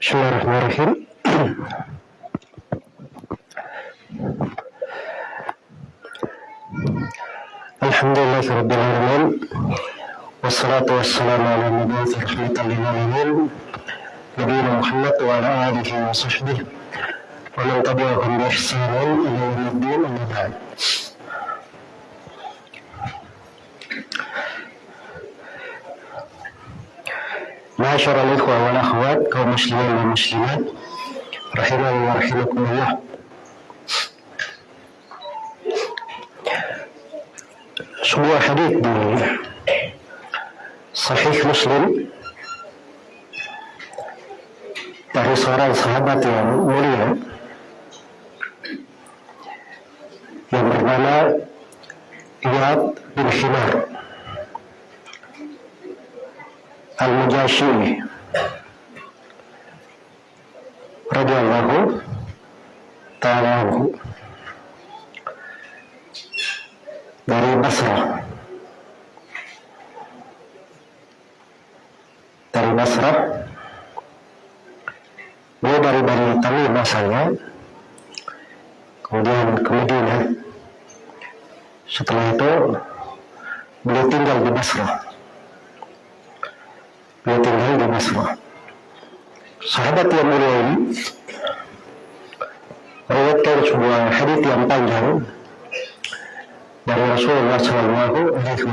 Bismillahirrahmanirrahim. والصلاة والسلام على المبعوث رحمة للعالمين نبينا محمد وعلى آله وصحبه ومن تبعهم بإحسان إلى يوم الدين أما بعد. معاشر الإخوة والأخوات كمسلمين ومسلمات رحمني ورحمكم الله. sebuah hadis Sahih Muslim. Dari seorang sahabat yang mulia. Yang bernama Iyad bin Himar. Al-Mujashi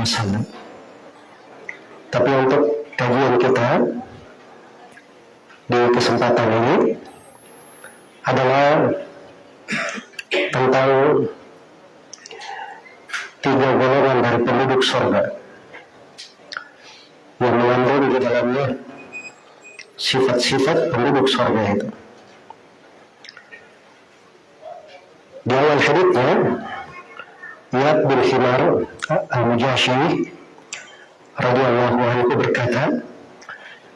Wasallam. Tapi untuk kajian kita di kesempatan ini adalah tentang tiga golongan dari penduduk surga yang mengandung di dalamnya sifat-sifat penduduk surga itu. Di awal hadisnya Iyad bin Himar Al-Mujashi radhiyallahu anhu berkata,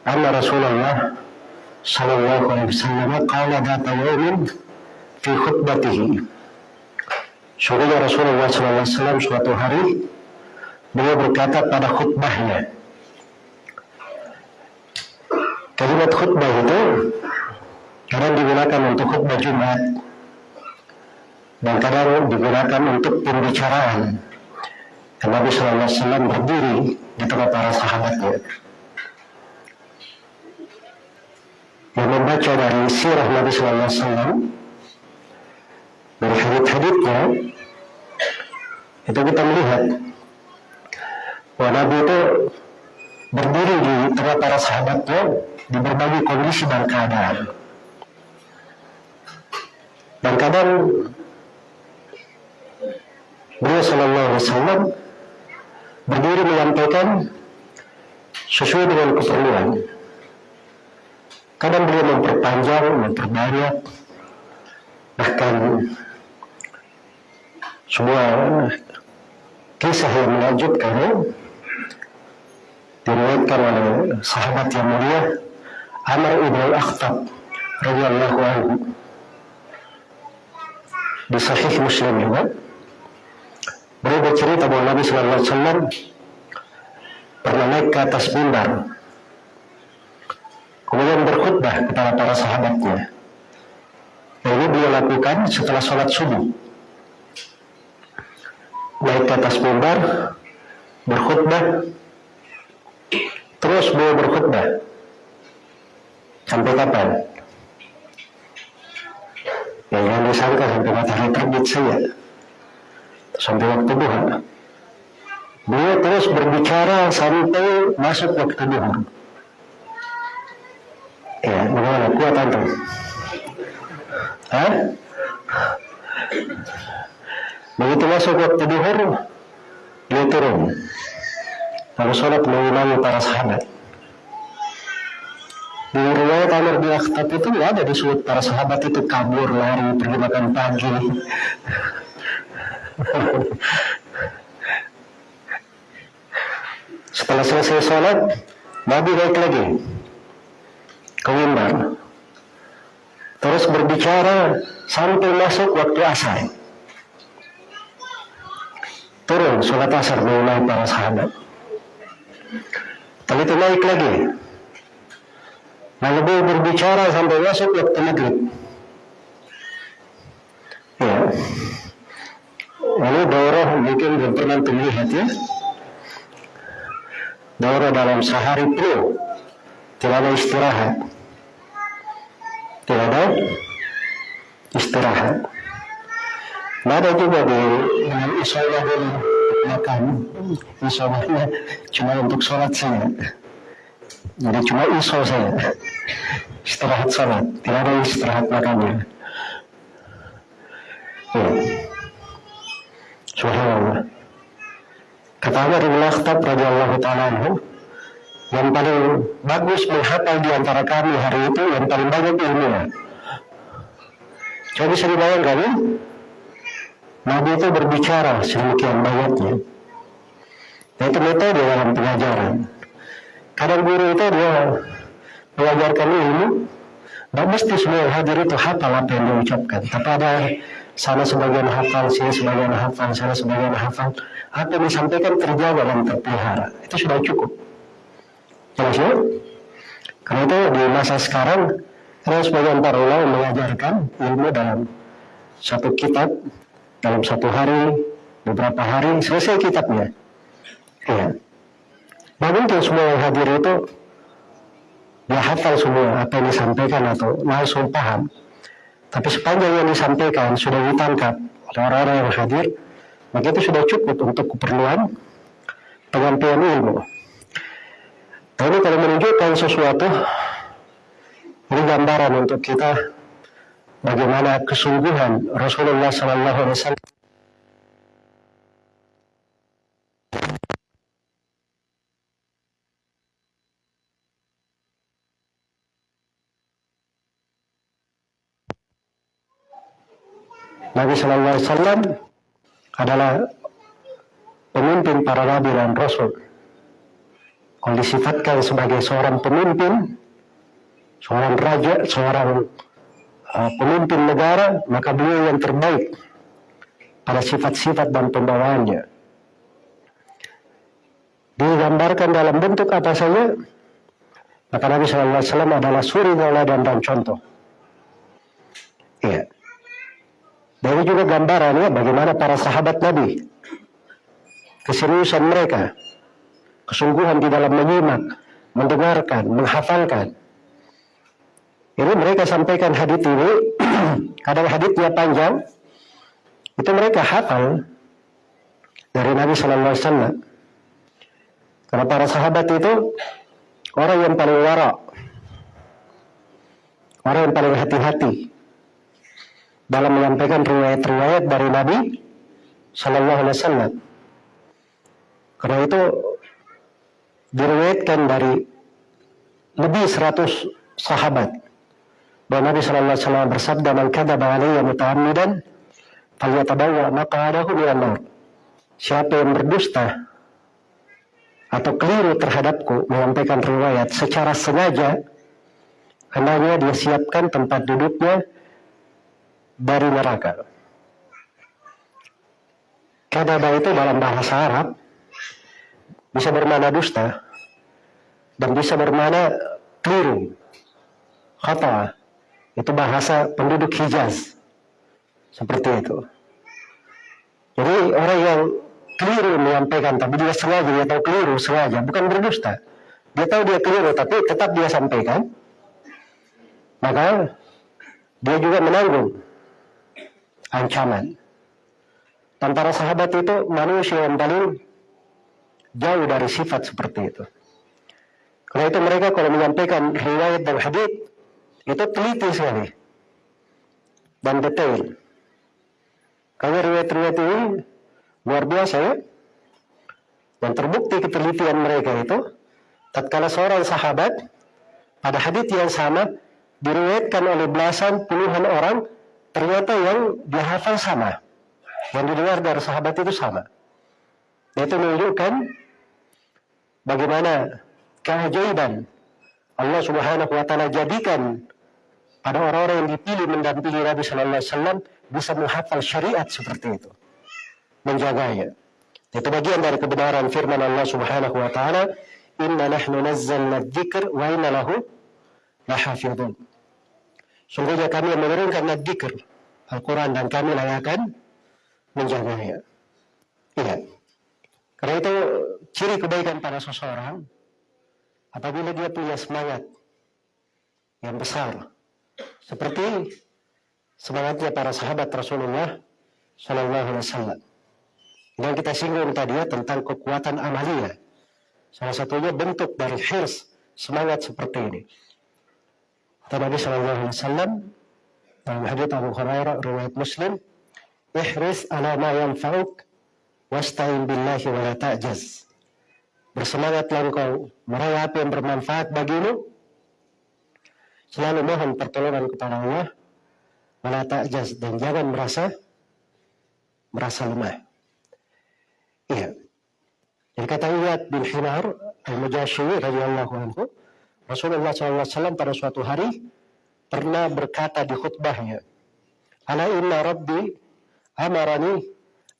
"Anna Rasulullah sallallahu alaihi wasallam qala dhata yawmin fi khutbatihi." Sungguhnya Rasulullah sallallahu alaihi wasallam suatu hari beliau berkata pada khutbahnya. Kalimat khutbah itu kadang digunakan untuk khutbah Jumat dan kadang digunakan untuk pembicaraan. Dan Nabi SAW berdiri di tengah para sahabatnya. Yang membaca dari sirah Nabi SAW dari hadith-hadithnya itu kita melihat bahwa Nabi itu berdiri di tengah para sahabatnya di berbagai kondisi dan keadaan. Dan kadang beliau Sallallahu Alaihi Wasallam berdiri menyampaikan sesuai dengan keperluan. Kadang beliau memperpanjang, memperbanyak, bahkan sebuah kisah yang menakjubkan diriwayatkan oleh sahabat yang mulia Amr ibn al-Akhtab radhiyallahu anhu di Sahih Muslim juga beliau bercerita bahwa Nabi Sallallahu Alaihi Wasallam pernah naik ke atas mimbar kemudian berkhutbah kepada para sahabatnya. Dan ini beliau lakukan setelah sholat subuh. Naik ke atas mimbar berkhutbah terus beliau berkhutbah. Sampai kapan? Ya jangan disangka sampai matahari terbit saja sampai waktu duha. Beliau terus berbicara sampai masuk waktu duha. Ya, bagaimana? Kuat antum? Hah? Begitu masuk waktu duhur, dia turun. Lalu sholat mengimami para sahabat. Di riwayat Amr bin Akhtab itu nggak ada sudut para sahabat itu kabur lari pergi makan pagi. Setelah selesai sholat, Nabi naik lagi ke mimbar. Terus berbicara sampai masuk waktu asar. Turun sholat asar mengenai para sahabat. tadi itu naik lagi Lalu berbicara sampai masuk waktu maghrib. Ya. Lalu daurah mungkin belum pernah terlihat ya. Daurah dalam sehari penuh. Tidak ada istirahat. Tidak ada istirahat. Tidak ada juga di isolah dulu makan. Isolahnya cuma untuk sholat saja. Jadi cuma iso saya. Istirahat sholat. Tidak ada istirahat makannya. Ya. Subhanallah. Kata Umar bin Khattab radhiyallahu taala yang paling bagus menghafal di antara kami hari itu yang paling banyak ilmunya. Coba bisa dibayangkan ya? Nabi itu berbicara sedemikian banyaknya. Itu metode dalam pengajaran. Kadang guru itu dia mengajarkan ilmu, tidak mesti semua hadir itu hafal apa yang diucapkan. Tapi ada sana sebagian hafal, sini sebagian hafal, sana sebagian hafal. Apa yang disampaikan terjaga dan terpelihara. Itu sudah cukup. Jelas ya? Karena itu di masa sekarang, karena sebagian para ulama mengajarkan ilmu dalam satu kitab, dalam satu hari, beberapa hari, selesai kitabnya. Ya. Nah mungkin semua yang hadir itu dia hafal semua apa yang disampaikan atau langsung paham. Tapi sepanjang yang disampaikan sudah ditangkap oleh orang-orang yang hadir, maka itu sudah cukup untuk keperluan penyampaian ilmu. Nah ini kalau menunjukkan sesuatu, ini gambaran untuk kita bagaimana kesungguhan Rasulullah SAW Nabi Shallallahu Alaihi Wasallam adalah pemimpin para nabi dan rasul. Kalau disifatkan sebagai seorang pemimpin, seorang raja, seorang uh, pemimpin negara, maka beliau yang terbaik pada sifat-sifat dan pembawaannya. Digambarkan dalam bentuk apa saja, maka Nabi Shallallahu Alaihi Wasallam adalah suri teladan dan contoh. Iya. Dan ini juga gambarannya bagaimana para sahabat Nabi. Keseriusan mereka. Kesungguhan di dalam menyimak, mendengarkan, menghafalkan. Ini mereka sampaikan hadis ini, kadang hadisnya panjang, itu mereka hafal dari Nabi Shallallahu Alaihi Wasallam. Karena para sahabat itu orang yang paling warak, orang yang paling hati-hati, dalam menyampaikan riwayat-riwayat dari Nabi Shallallahu Alaihi Wasallam. Karena itu diriwayatkan dari lebih 100 sahabat bahwa Nabi Shallallahu Alaihi Wasallam bersabda man kadzaba alayya muta'ammidan falyatabawwa maq'adahu minan nar. Siapa yang berdusta atau keliru terhadapku menyampaikan riwayat secara sengaja hendaknya dia siapkan tempat duduknya dari neraka. Kadaba itu dalam bahasa Arab bisa bermana dusta dan bisa bermana keliru. Kata itu bahasa penduduk Hijaz. Seperti itu. Jadi orang yang keliru menyampaikan tapi dia sengaja dia tahu keliru sengaja bukan berdusta. Dia tahu dia keliru tapi tetap dia sampaikan. Maka dia juga menanggung ancaman. Dan para sahabat itu manusia yang paling jauh dari sifat seperti itu. Karena itu mereka kalau menyampaikan riwayat dan hadis itu teliti sekali dan detail. Karena riwayat-riwayat ini luar biasa ya. Dan terbukti ketelitian mereka itu tatkala seorang sahabat pada hadis yang sama diriwayatkan oleh belasan puluhan orang ternyata yang dihafal sama. Yang didengar dari sahabat itu sama. Itu menunjukkan bagaimana keajaiban Allah Subhanahu wa taala jadikan pada orang-orang yang dipilih mendampingi Nabi sallallahu alaihi wasallam bisa menghafal syariat seperti itu. Menjaganya. Itu bagian dari kebenaran firman Allah Subhanahu wa taala, "Inna nahnu nazzalna dzikr wa inna lahu lahafizun." Sungguhnya kami menurunkan dzikr, Al-Quran dan kami layakan menjaganya. Iya. Karena itu ciri kebaikan pada seseorang apabila dia punya semangat yang besar seperti semangatnya para sahabat Rasulullah Shallallahu Alaihi Wasallam. Yang kita singgung tadi ya tentang kekuatan amalia. Salah satunya bentuk dari hirs semangat seperti ini. Kata Nabi Shallallahu Alaihi Wasallam dalam hadits Abu Hurairah riwayat Muslim, ihris ala ma yanfa'uk wasta'in billahi wa la ta'jaz. Bersemangatlah engkau meraih apa yang bermanfaat bagimu. Selalu mohon pertolongan kepada Allah. Wala ta'jaz dan jangan merasa merasa lemah. Iya. Jadi kata Iyad bin Himar al-Mujashi radhiyallahu anhu, Rasulullah SAW pada suatu hari pernah berkata di khutbahnya, Ala inna rabbi amarani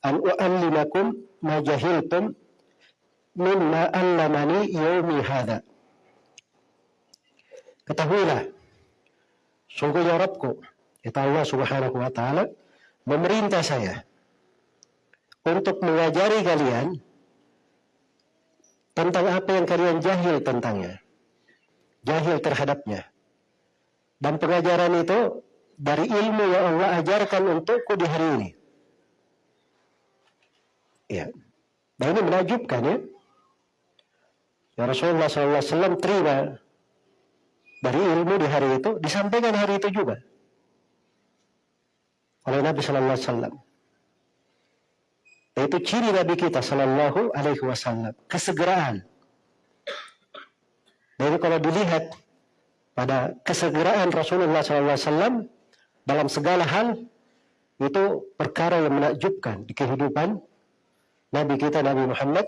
an u'allimakum ma jahiltum mimma allamani yaumi hadha. Ketahuilah, sungguhnya Rabbku, kata Allah subhanahu wa ta'ala, memerintah saya untuk mengajari kalian tentang apa yang kalian jahil tentangnya. Jahil terhadapnya. Dan pengajaran itu dari ilmu yang Allah ajarkan untukku di hari ini. Ya. Nah ini menajubkan ya. Ya Rasulullah SAW terima dari ilmu di hari itu, disampaikan hari itu juga oleh Nabi Sallallahu Alaihi. Itu ciri Nabi kita Sallallahu Alaihi Wasallam, kesegeraan. Jadi kalau dilihat pada kesegeraan Rasulullah Wasallam dalam segala hal itu perkara yang menakjubkan di kehidupan Nabi kita Nabi Muhammad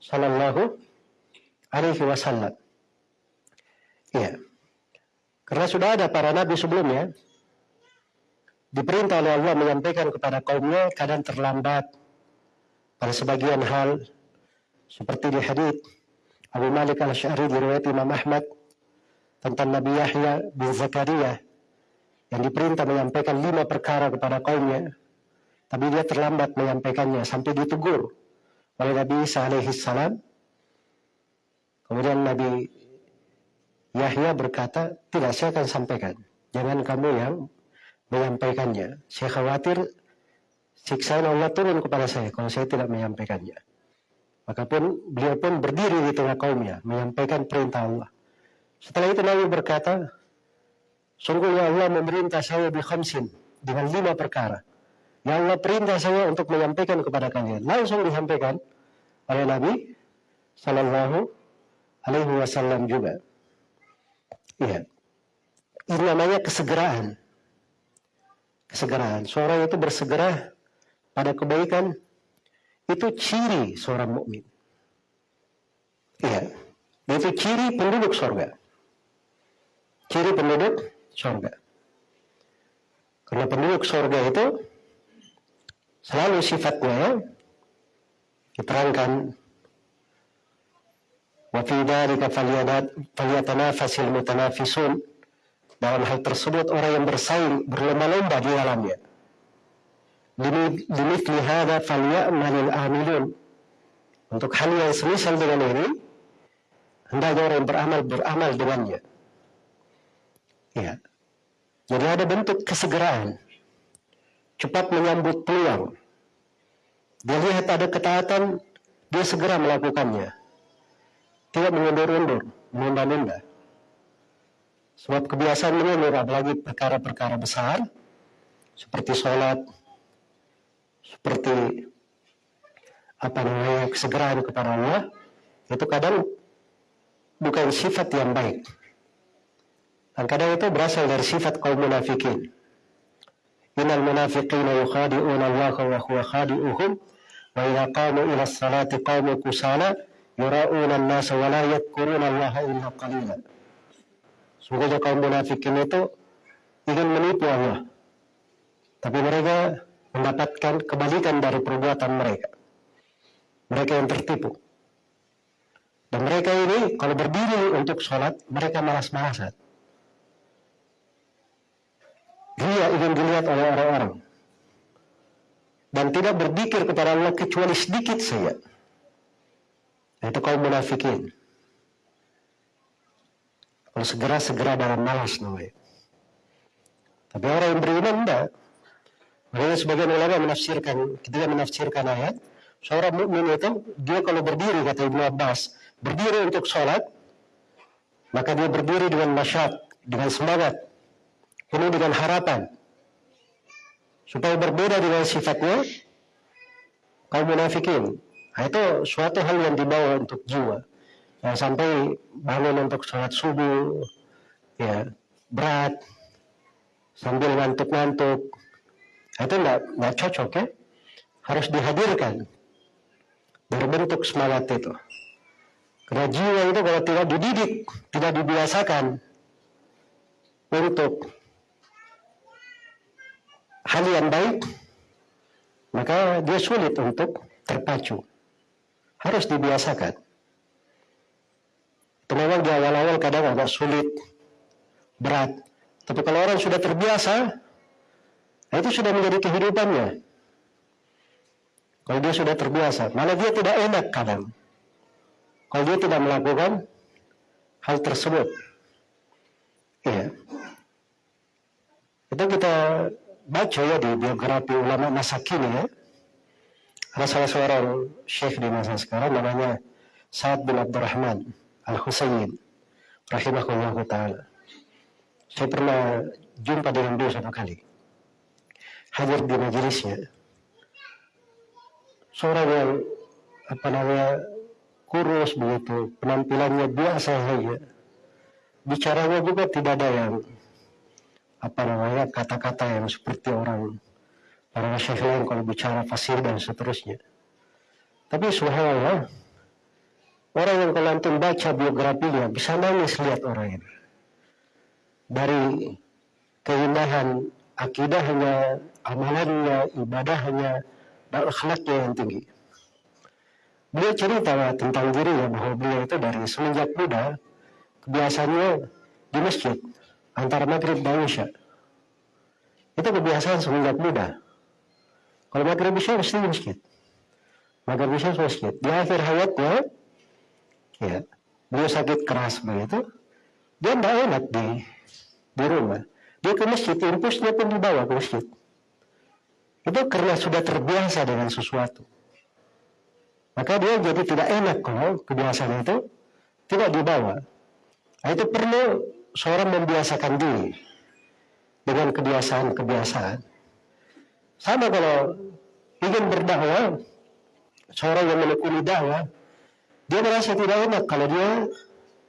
Sallallahu Alaihi Wasallam. Ya, karena sudah ada para nabi sebelumnya diperintah oleh Allah menyampaikan kepada kaumnya kadang terlambat pada sebagian hal seperti di hadis Abu Malik al-Syari diriwayat Imam Ahmad tentang Nabi Yahya bin Zakaria yang diperintah menyampaikan lima perkara kepada kaumnya tapi dia terlambat menyampaikannya sampai ditegur oleh Nabi Isa alaihi salam. Kemudian Nabi Yahya berkata tidak saya akan sampaikan. Jangan kamu yang menyampaikannya. Saya khawatir siksaan Allah turun kepada saya kalau saya tidak menyampaikannya. Maka pun beliau pun berdiri di tengah kaumnya menyampaikan perintah Allah. Setelah itu Nabi berkata, sungguhnya Allah memerintah saya di khamsin dengan lima perkara. Ya Allah perintah saya untuk menyampaikan kepada kalian. Langsung disampaikan oleh Nabi Sallallahu Alaihi Wasallam juga. Iya. Ini namanya kesegeraan. Kesegeraan. Seorang itu bersegera pada kebaikan itu ciri seorang mukmin. Iya, itu ciri penduduk surga. Ciri penduduk surga. Karena penduduk surga itu selalu sifatnya ya, diterangkan dalam hal tersebut orang yang bersaing berlomba-lomba di dalamnya Dimithli hadha falyamalil amilun. Untuk hal yang semisal dengan ini, hendaknya orang yang beramal beramal dengannya. Ya. Jadi ada bentuk kesegeraan. Cepat menyambut peluang. Dia lihat ada ketaatan, dia segera melakukannya. Tidak mengundur-undur, menunda-nunda. Sebab kebiasaan mengundur apalagi perkara-perkara besar, seperti sholat, seperti apa namanya kesegeraan kepada Allah itu kadang bukan sifat yang baik dan kadang itu berasal dari sifat kaum munafikin innal munafiqina yukhadi'una Allah wa huwa khadi'uhum wa idza qamu ila salati qamu kusala yura'una an-nasa wa la yadhkuruna Allah illa qalila. Sungguhnya kaum munafikin itu ingin menipu Allah. Tapi mereka mendapatkan kebalikan dari perbuatan mereka. Mereka yang tertipu. Dan mereka ini kalau berdiri untuk sholat, mereka malas-malasan. Dia ingin dilihat oleh orang-orang. Dan tidak berzikir kepada Allah kecuali sedikit saja. Itu kaum munafikin. Kalau segera-segera dalam malas namanya. Tapi orang yang beriman enggak. Makanya sebagian ulama menafsirkan, ketika menafsirkan ayat, seorang mukmin itu dia kalau berdiri kata Ibnu Abbas, berdiri untuk sholat, maka dia berdiri dengan masyad, dengan semangat, penuh dengan harapan. Supaya berbeda dengan sifatnya kaum munafikin. Nah, itu suatu hal yang dibawa untuk jiwa. Nah, sampai bangun untuk sholat subuh, ya berat, sambil ngantuk-ngantuk. Itu nggak cocok ya. Harus dihadirkan berbentuk semangat itu. Karena jiwa itu kalau tidak dididik, tidak dibiasakan untuk hal yang baik, maka dia sulit untuk terpacu harus dibiasakan. Itu memang di awal-awal kadang agak sulit, berat. Tapi kalau orang sudah terbiasa, itu sudah menjadi kehidupannya. Kalau dia sudah terbiasa, malah dia tidak enak kadang. Kalau dia tidak melakukan hal tersebut. Iya. Itu kita baca ya di biografi ulama masa kini ya ada salah seorang syekh di masa sekarang namanya Sa'ad bin Abdurrahman Al-Husayn rahimahullah ta'ala saya pernah jumpa dengan dia satu kali hadir di majelisnya seorang yang apa namanya kurus begitu penampilannya biasa saja bicaranya juga tidak ada yang apa namanya kata-kata yang seperti orang Para syekh lain kalau bicara fasih dan seterusnya. Tapi subhanallah, orang yang kalau antum baca biografinya bisa nangis lihat orang ini. Dari keindahan akidahnya, amalannya, ibadahnya, dan akhlaknya yang tinggi. Beliau cerita tentang dirinya bahwa beliau itu dari semenjak muda kebiasaannya di masjid antara maghrib dan isya. Itu kebiasaan semenjak muda. Kalau maghrib isya mesti di masjid. Maghrib isya masjid. Di akhir hayatnya, ya, beliau sakit keras begitu, dia tidak enak di di rumah. Dia ke masjid, impulsnya pun dibawa ke masjid. Itu karena sudah terbiasa dengan sesuatu. Maka dia jadi tidak enak kalau kebiasaan itu tidak dibawa. Nah, itu perlu seorang membiasakan diri dengan kebiasaan-kebiasaan sama kalau ingin berdakwah, seorang yang menekuni dakwah, dia merasa tidak enak kalau dia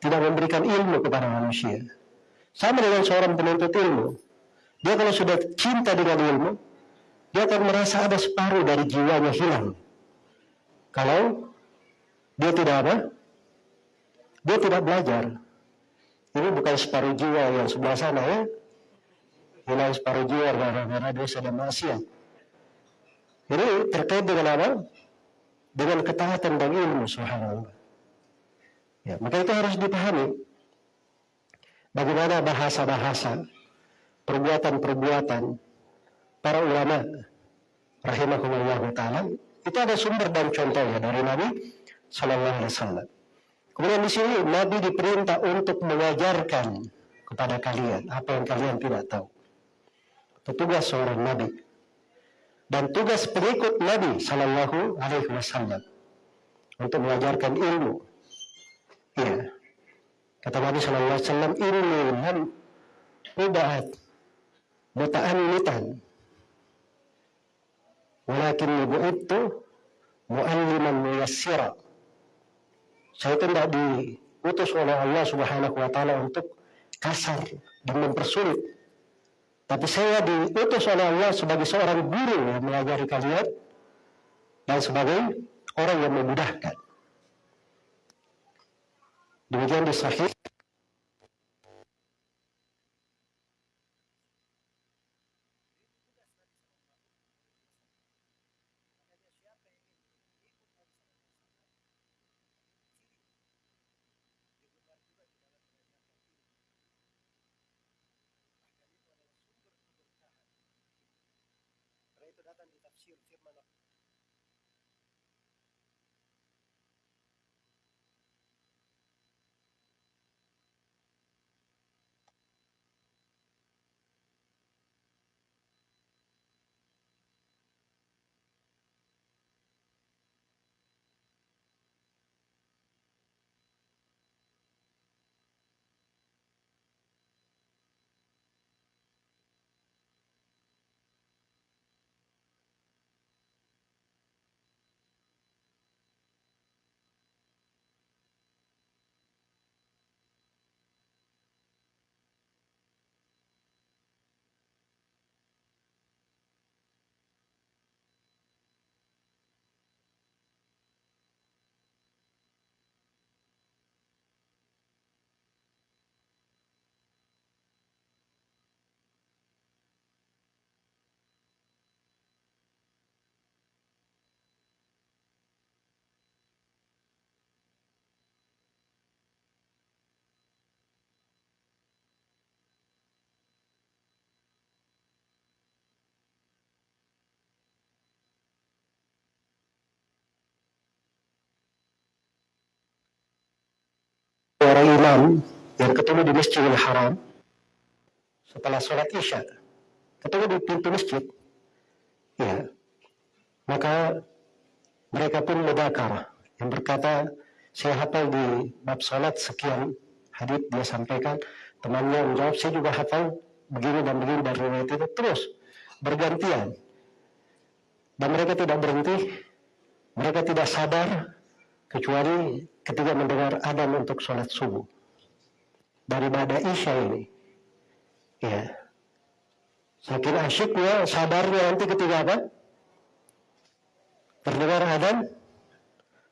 tidak memberikan ilmu kepada manusia. Sama dengan seorang penuntut ilmu. Dia kalau sudah cinta dengan ilmu, dia akan merasa ada separuh dari jiwanya hilang. Kalau dia tidak apa? Dia tidak belajar. Ini bukan separuh jiwa yang sebelah sana ya. Hilang separuh jiwa karena dia sudah maksiat. Jadi terkait dengan apa? Dengan ketaatan dan ilmu subhanallah. Ya, maka itu harus dipahami. Bagaimana bahasa-bahasa, perbuatan-perbuatan para ulama rahimahullah taala itu ada sumber dan contohnya dari Nabi Shallallahu Alaihi Wasallam. Kemudian di sini Nabi diperintah untuk mengajarkan kepada kalian apa yang kalian tidak tahu. Itu tugas seorang Nabi dan tugas pengikut Nabi Shallallahu Alaihi Wasallam untuk mengajarkan ilmu. Iya, kata Nabi Shallallahu Alaihi Wasallam ilmu dan ubahat muta'annitan. Walakin ibu itu mu'alliman muyassira. Saya itu tidak diutus oleh Allah subhanahu wa ta'ala untuk kasar dan mempersulit. Tapi saya diutus oleh Allah sebagai seorang guru yang mengajari kalian dan sebagai orang yang memudahkan. Demikian di sahih. Itu datang di tafsir firman orang imam yang ketemu di Masjidil Haram setelah sholat Isya. Ketemu di pintu masjid. Ya. Maka mereka pun mudakar. Yang berkata saya hafal di bab sholat sekian hadis dia sampaikan. Temannya menjawab saya juga hafal begini dan begini dan riwayat itu terus bergantian. Dan mereka tidak berhenti mereka tidak sadar kecuali ketika mendengar adzan untuk sholat subuh. Daripada isya ini. Ya. Saking asyiknya sadarnya nanti ketika apa? Terdengar adzan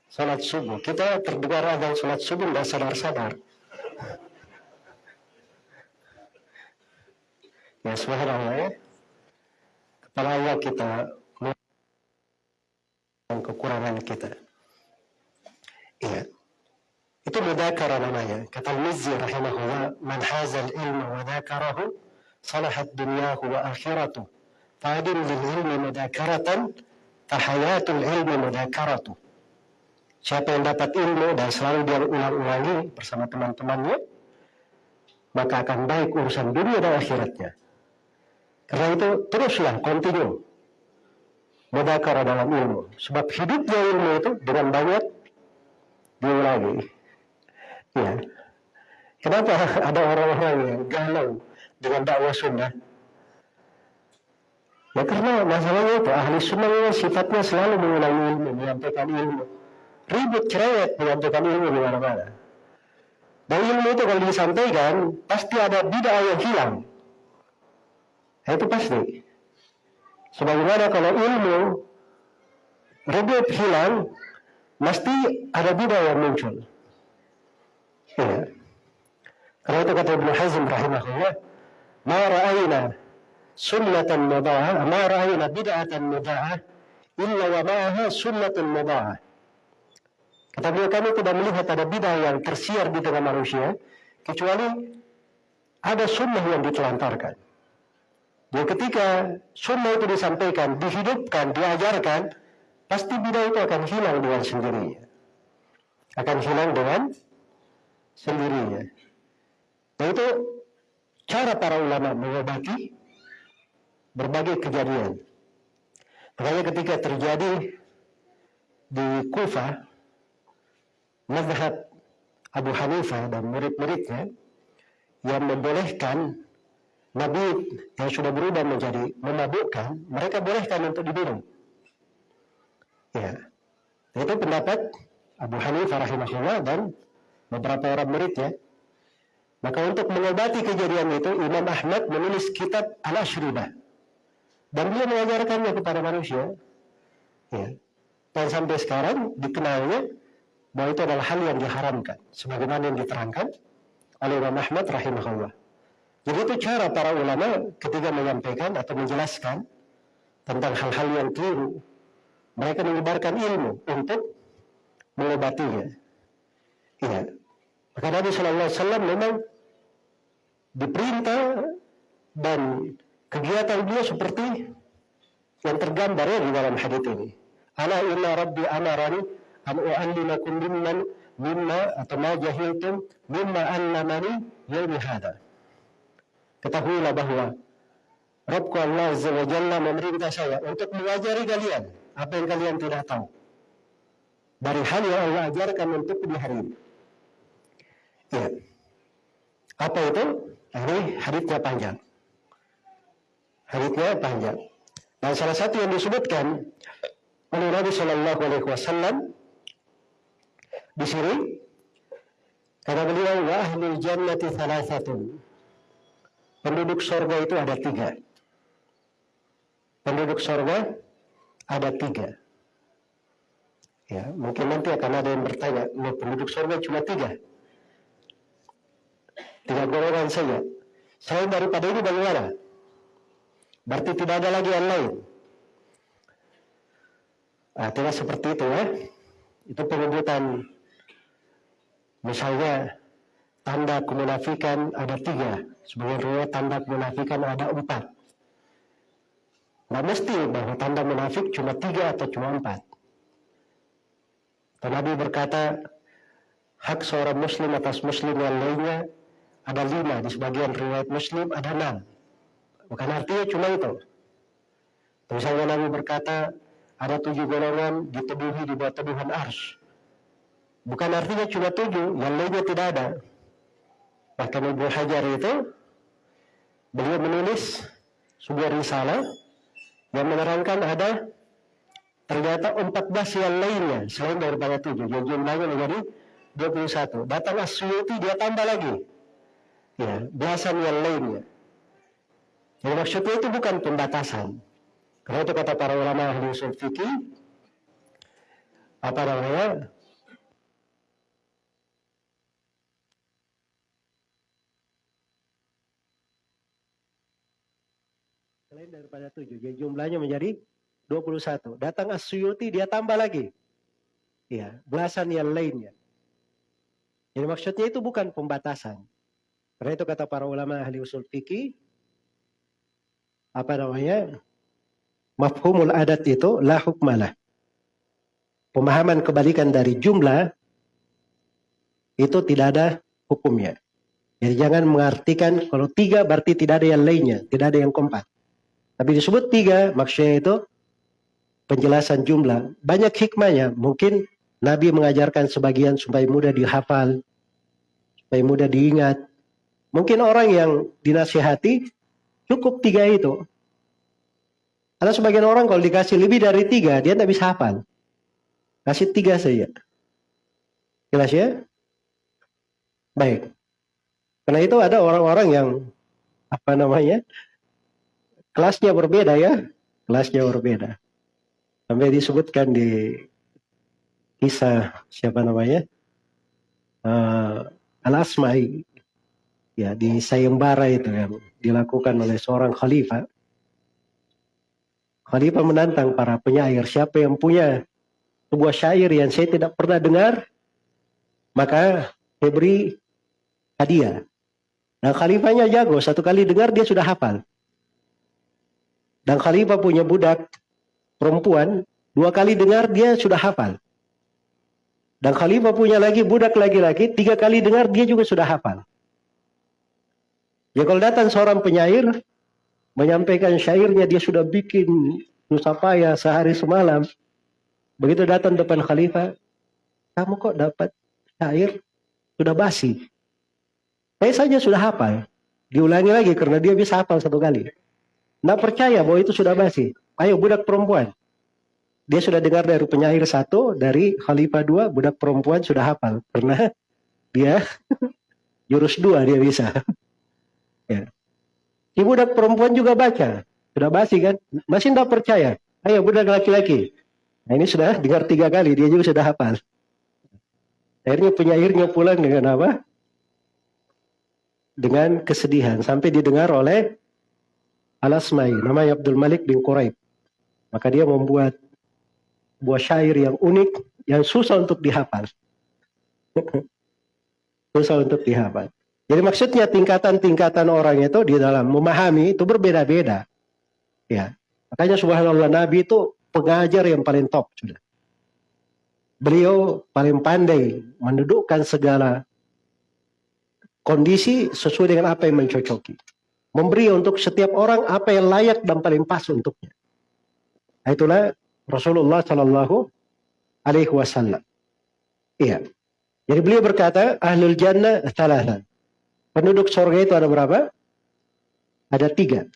sholat subuh. Kita terdengar adzan sholat subuh nggak sadar-sadar ya subhanallah ya. Kepala kita dan kekurangan kita Iya. Itu mudakara namanya. Kata Al-Mizzi rahimahullah, "Man hazal ilma wa dzakarahu salahat dunyahu wa akhiratuh." Fadin lil ilmi mudakaratan fahayatul ilmi mudakaratu. Siapa yang dapat ilmu dan selalu dia ulang-ulangi bersama teman-temannya, maka akan baik urusan dunia dan akhiratnya. Karena itu teruslah kontinu mudakara dalam ilmu. Sebab hidupnya ilmu itu dengan banyak diulangi. Ya. Kenapa ada orang-orang yang galau dengan dakwah sunnah? Ya karena masalahnya itu ahli sunnah sifatnya selalu mengulangi ilmu, menyampaikan ilmu. Ribut cerewet menyampaikan ilmu di mana-mana. Dan ilmu itu kalau disampaikan pasti ada bid'ah yang hilang. Nah, itu pasti. Sebagaimana kalau ilmu ribut hilang, mesti ada bid'ah yang muncul. Ya. Karena itu kata Ibnu Hazm rahimahullah, "Ma ra'ayna sunnatan mudha'ah, ma ra'ayna bid'atan mudha'ah illa wa ma'aha sunnatun mudha'ah." Kata beliau kami tidak melihat ada bid'ah yang tersiar di tengah manusia kecuali ada sunnah yang ditelantarkan. Dan ketika sunnah itu disampaikan, dihidupkan, diajarkan, pasti bidah itu akan hilang dengan sendirinya. Akan hilang dengan sendirinya. Dan itu cara para ulama mengobati berbagai kejadian. Makanya ketika terjadi di Kufah, mazhab Abu Hanifah dan murid-muridnya yang membolehkan Nabi yang sudah berubah menjadi memabukkan, mereka bolehkan untuk diminum. Ya. Itu pendapat Abu Hanifah rahimahullah dan beberapa orang murid ya. Maka untuk mengobati kejadian itu Imam Ahmad menulis kitab Al-Ashribah. Dan dia mengajarkannya kepada manusia. Ya. Dan sampai sekarang dikenalnya bahwa itu adalah hal yang diharamkan sebagaimana yang diterangkan oleh Imam Ahmad rahimahullah. Jadi itu cara para ulama ketika menyampaikan atau menjelaskan tentang hal-hal yang keliru. Mereka menyebarkan ilmu untuk mengobatinya. Iya. Maka Nabi Shallallahu Alaihi Wasallam memang diperintah dan kegiatan beliau seperti yang tergambar ya di dalam hadis ini. Ala inna rabbi amarani an u'allimakum mimman mimma atau ma jahiltum mimma allamani yaumi hada. Ketahuilah bahwa Rabbku Allah Azza wa Jalla memerintah saya untuk mengajari kalian apa yang kalian tidak tahu. Dari hal yang Allah ajarkan untuk di hari ini. Ya. Apa itu? Ini hadisnya panjang. Hadisnya panjang. Dan salah satu yang disebutkan oleh Nabi Shallallahu Alaihi Wasallam di sini kata beliau wa ahlul jannati thalathatun penduduk surga itu ada tiga penduduk surga ada tiga. Ya mungkin nanti akan ada yang bertanya penduduk surga cuma tiga? Tiga golongan saja. Selain daripada ini bagaimana? Berarti tidak ada lagi yang lain. Nah, tidak seperti itu ya. Itu penyebutan. Misalnya tanda kemunafikan ada tiga. Riwayat tanda kemunafikan ada empat Nggak mesti bahwa tanda munafik cuma tiga atau cuma empat. Dan Nabi berkata, hak seorang muslim atas muslim yang lainnya ada lima, di sebagian riwayat muslim ada enam. Bukan artinya cuma itu. Misalnya Nabi berkata, ada tujuh golongan diteduhi di bawah teduhan ars. Bukan artinya cuma tujuh, yang lainnya tidak ada. Bahkan Ibu Hajar itu, beliau menulis sebuah risalah yang menerangkan ada ternyata 14 yang lainnya selain daripada 7 jadi jumlahnya menjadi 21 datang Asyuti dia tambah lagi. Ya belasan yang lainnya. Jadi maksudnya itu bukan pembatasan. Karena itu kata para ulama ahli usul fikih apa namanya Selain daripada tujuh. Jadi jumlahnya menjadi 21. Datang Asyuti dia tambah lagi. Ya, belasan yang lainnya. Jadi maksudnya itu bukan pembatasan. Karena itu kata para ulama ahli usul fikih apa namanya? Mafhumul adat itu la hukmalah. Pemahaman kebalikan dari jumlah itu tidak ada hukumnya. Jadi jangan mengartikan kalau tiga berarti tidak ada yang lainnya, tidak ada yang keempat. Tapi disebut tiga, maksudnya itu penjelasan jumlah. Banyak hikmahnya. Mungkin Nabi mengajarkan sebagian supaya mudah dihafal, supaya mudah diingat. Mungkin orang yang dinasihati cukup tiga itu. Ada sebagian orang kalau dikasih lebih dari tiga, dia tidak bisa hafal. Kasih tiga saja. Jelas ya? Baik. Karena itu ada orang-orang yang apa namanya kelasnya berbeda ya, kelasnya berbeda. Sampai disebutkan di kisah siapa namanya uh, Al Asma'i ya di sayembara itu yang dilakukan oleh seorang khalifah. Khalifah menantang para penyair siapa yang punya sebuah syair yang saya tidak pernah dengar maka saya beri hadiah. Nah khalifahnya jago, satu kali dengar dia sudah hafal. Dan khalifah punya budak perempuan, dua kali dengar dia sudah hafal. Dan khalifah punya lagi budak laki-laki, tiga kali dengar dia juga sudah hafal. Ya kalau datang seorang penyair, menyampaikan syairnya dia sudah bikin nusapaya sehari semalam. Begitu datang depan khalifah, kamu kok dapat syair sudah basi. Saya saja sudah hafal. Diulangi lagi karena dia bisa hafal satu kali. Nggak percaya bahwa itu sudah basi. Ayo budak perempuan. Dia sudah dengar dari penyair satu, dari khalifah dua, budak perempuan sudah hafal. Karena dia jurus dua dia bisa. ya. Si budak perempuan juga baca. Sudah basi kan? Masih tidak percaya. Ayo budak laki-laki. Nah ini sudah dengar tiga kali, dia juga sudah hafal. Akhirnya penyairnya pulang dengan apa? Dengan kesedihan sampai didengar oleh Al-Asmai, namanya Abdul Malik bin Quraib. Maka dia membuat buah syair yang unik yang susah untuk dihafal. susah untuk dihafal. Jadi maksudnya tingkatan-tingkatan orang itu di dalam memahami itu berbeda-beda. Ya. Makanya subhanallah Nabi itu pengajar yang paling top sudah. Beliau paling pandai mendudukkan segala kondisi sesuai dengan apa yang mencocoki. Memberi untuk setiap orang apa yang layak dan paling pas untuknya. Nah, itulah Rasulullah Shallallahu Alaihi Wasallam. Iya. Jadi beliau berkata, ahlul jannah salah. Penduduk surga itu ada berapa? Ada tiga.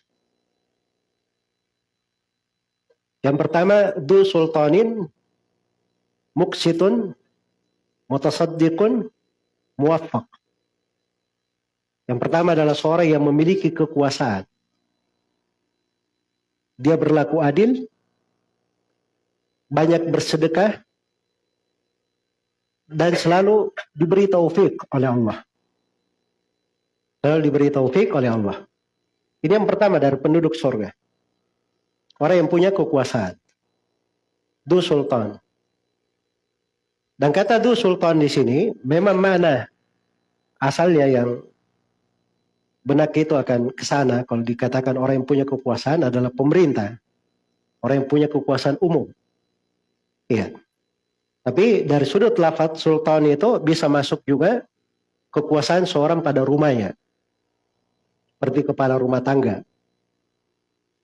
Yang pertama, du sultanin, muksitun, mutasaddiqun, muwaffaq. Yang pertama adalah seorang yang memiliki kekuasaan. Dia berlaku adil, banyak bersedekah, dan selalu diberi taufik oleh Allah. Selalu diberi taufik oleh Allah. Ini yang pertama dari penduduk surga. Orang yang punya kekuasaan. Du Sultan. Dan kata Du Sultan di sini memang mana asalnya yang benak itu akan ke sana kalau dikatakan orang yang punya kekuasaan adalah pemerintah. Orang yang punya kekuasaan umum. Iya. Tapi dari sudut lafaz sultan itu bisa masuk juga kekuasaan seorang pada rumahnya seperti kepala rumah tangga.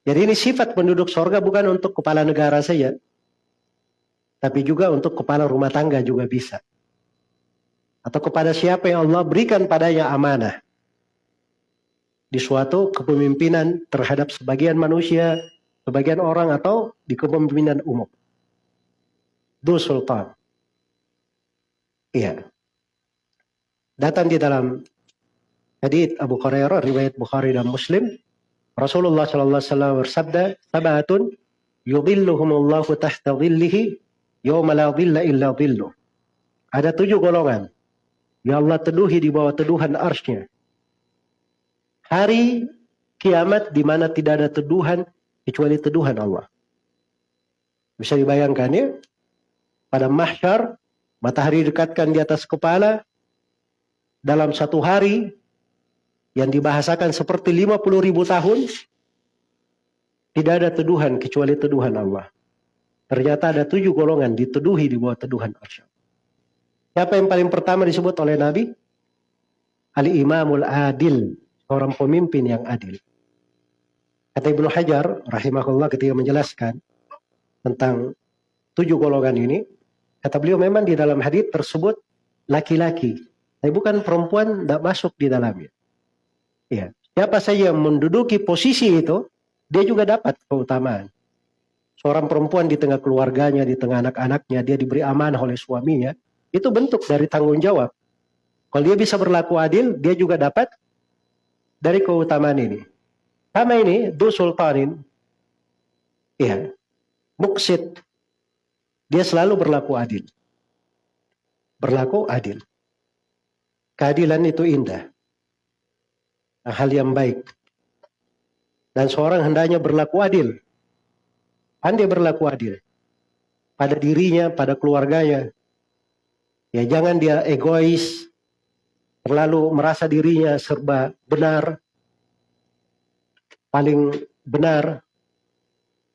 Jadi ini sifat penduduk sorga bukan untuk kepala negara saja, tapi juga untuk kepala rumah tangga juga bisa. Atau kepada siapa yang Allah berikan padanya amanah di suatu kepemimpinan terhadap sebagian manusia, sebagian orang atau di kepemimpinan umum. Du Sultan. Iya. Datang di dalam hadits Abu Hurairah riwayat Bukhari dan Muslim Rasulullah sallallahu alaihi wasallam bersabda sabatun yudhilluhumullahu tahta dhillihi yawma la dhilla illa dhilluh ada tujuh golongan yang Allah teduhi di bawah teduhan arsnya hari kiamat di mana tidak ada teduhan kecuali teduhan Allah bisa dibayangkan ya pada mahsyar matahari dekatkan di atas kepala dalam satu hari yang dibahasakan seperti 50 ribu tahun, tidak ada teduhan kecuali teduhan Allah. Ternyata ada tujuh golongan diteduhi di bawah teduhan Allah. Siapa yang paling pertama disebut oleh Nabi? Al-Imamul Adil, seorang pemimpin yang adil. Kata Ibnu Hajar, rahimahullah ketika menjelaskan tentang tujuh golongan ini, kata beliau memang di dalam hadis tersebut laki-laki, tapi bukan perempuan tidak masuk di dalamnya. Ya, siapa saja yang menduduki posisi itu, dia juga dapat keutamaan. Seorang perempuan di tengah keluarganya, di tengah anak-anaknya, dia diberi amanah oleh suaminya, itu bentuk dari tanggung jawab. Kalau dia bisa berlaku adil, dia juga dapat dari keutamaan ini. Sama ini, du sultanin, ya, muksid, dia selalu berlaku adil. Berlaku adil. Keadilan itu indah hal yang baik. Dan seorang hendaknya berlaku adil. Pandai berlaku adil. Pada dirinya, pada keluarganya. Ya jangan dia egois, terlalu merasa dirinya serba benar, paling benar.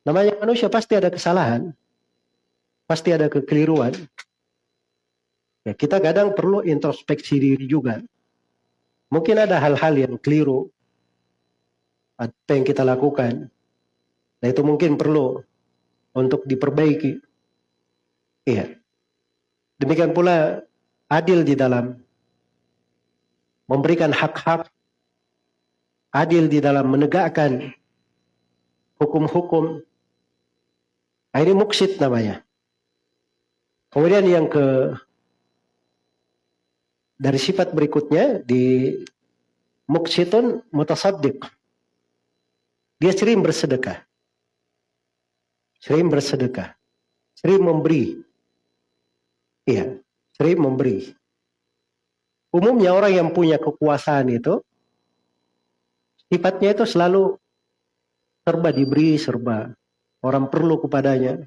Namanya manusia pasti ada kesalahan, pasti ada kekeliruan. Ya, kita kadang perlu introspeksi diri juga. Mungkin ada hal-hal yang keliru apa yang kita lakukan. Nah itu mungkin perlu untuk diperbaiki. Iya. Demikian pula adil di dalam memberikan hak-hak, adil di dalam menegakkan hukum-hukum. Nah, ini muksid namanya. Kemudian yang ke dari sifat berikutnya di muksitun mutasaddiq. Dia sering bersedekah. Sering bersedekah. Sering memberi. Iya, sering memberi. Umumnya orang yang punya kekuasaan itu sifatnya itu selalu serba diberi, serba orang perlu kepadanya.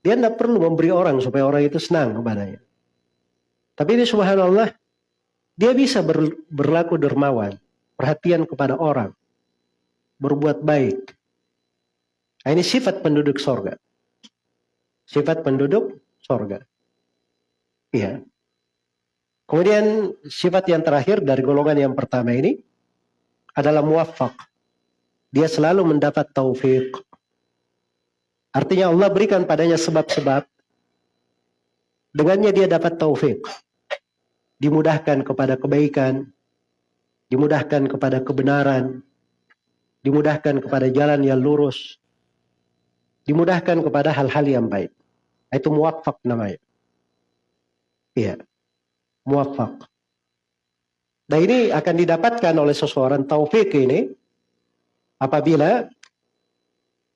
Dia tidak perlu memberi orang supaya orang itu senang kepadanya. Tapi ini subhanallah, dia bisa ber, berlaku dermawan, perhatian kepada orang, berbuat baik. Nah, ini sifat penduduk sorga. Sifat penduduk sorga. Iya. Kemudian sifat yang terakhir dari golongan yang pertama ini adalah muwaffaq. Dia selalu mendapat taufik. Artinya Allah berikan padanya sebab-sebab. Dengannya dia dapat taufik. Dimudahkan kepada kebaikan. Dimudahkan kepada kebenaran. Dimudahkan kepada jalan yang lurus. Dimudahkan kepada hal-hal yang baik. Itu muwaffaq namanya. Iya muwafaq. Nah ini akan didapatkan oleh seseorang taufik ini apabila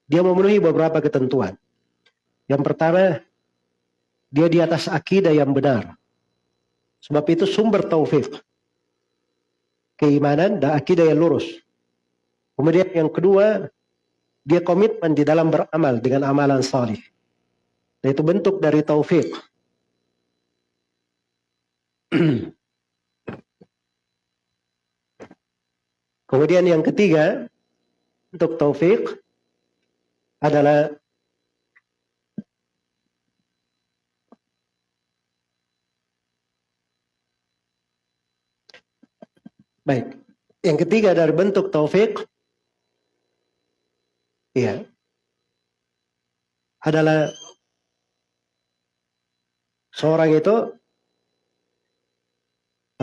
dia memenuhi beberapa ketentuan. Yang pertama, dia di atas akidah yang benar. Sebab itu sumber taufik. Keimanan dan akidah yang lurus. Kemudian yang kedua, dia komitmen di dalam beramal dengan amalan salih. Nah, itu bentuk dari taufik. Kemudian yang ketiga untuk taufik adalah Baik. Yang ketiga dari bentuk taufik ya adalah seorang itu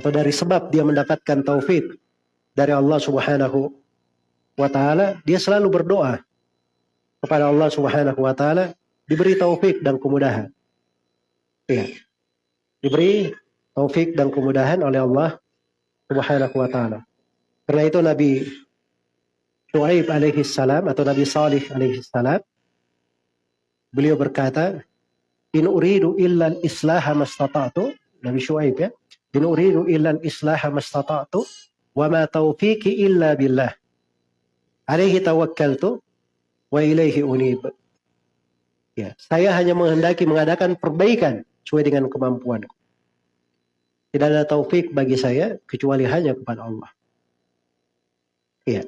atau dari sebab dia mendapatkan taufik dari Allah Subhanahu wa taala, dia selalu berdoa kepada Allah Subhanahu wa taala diberi taufik dan kemudahan. Ya. Diberi taufik dan kemudahan oleh Allah Subhanahu wa taala. Karena itu Nabi Shu'aib alaihi salam atau Nabi Salih alaihi salam beliau berkata, "In uridu illa al-islaha mastata'tu." Nabi Shu'aib ya. In uridu illa al-islaha mastata'tu wa ma taufiqi illa billah. Alaihi tawakkaltu wa ilaihi unib. Ya, saya hanya menghendaki mengadakan perbaikan sesuai dengan kemampuanku. Tidak ada taufik bagi saya kecuali hanya kepada Allah. Iya.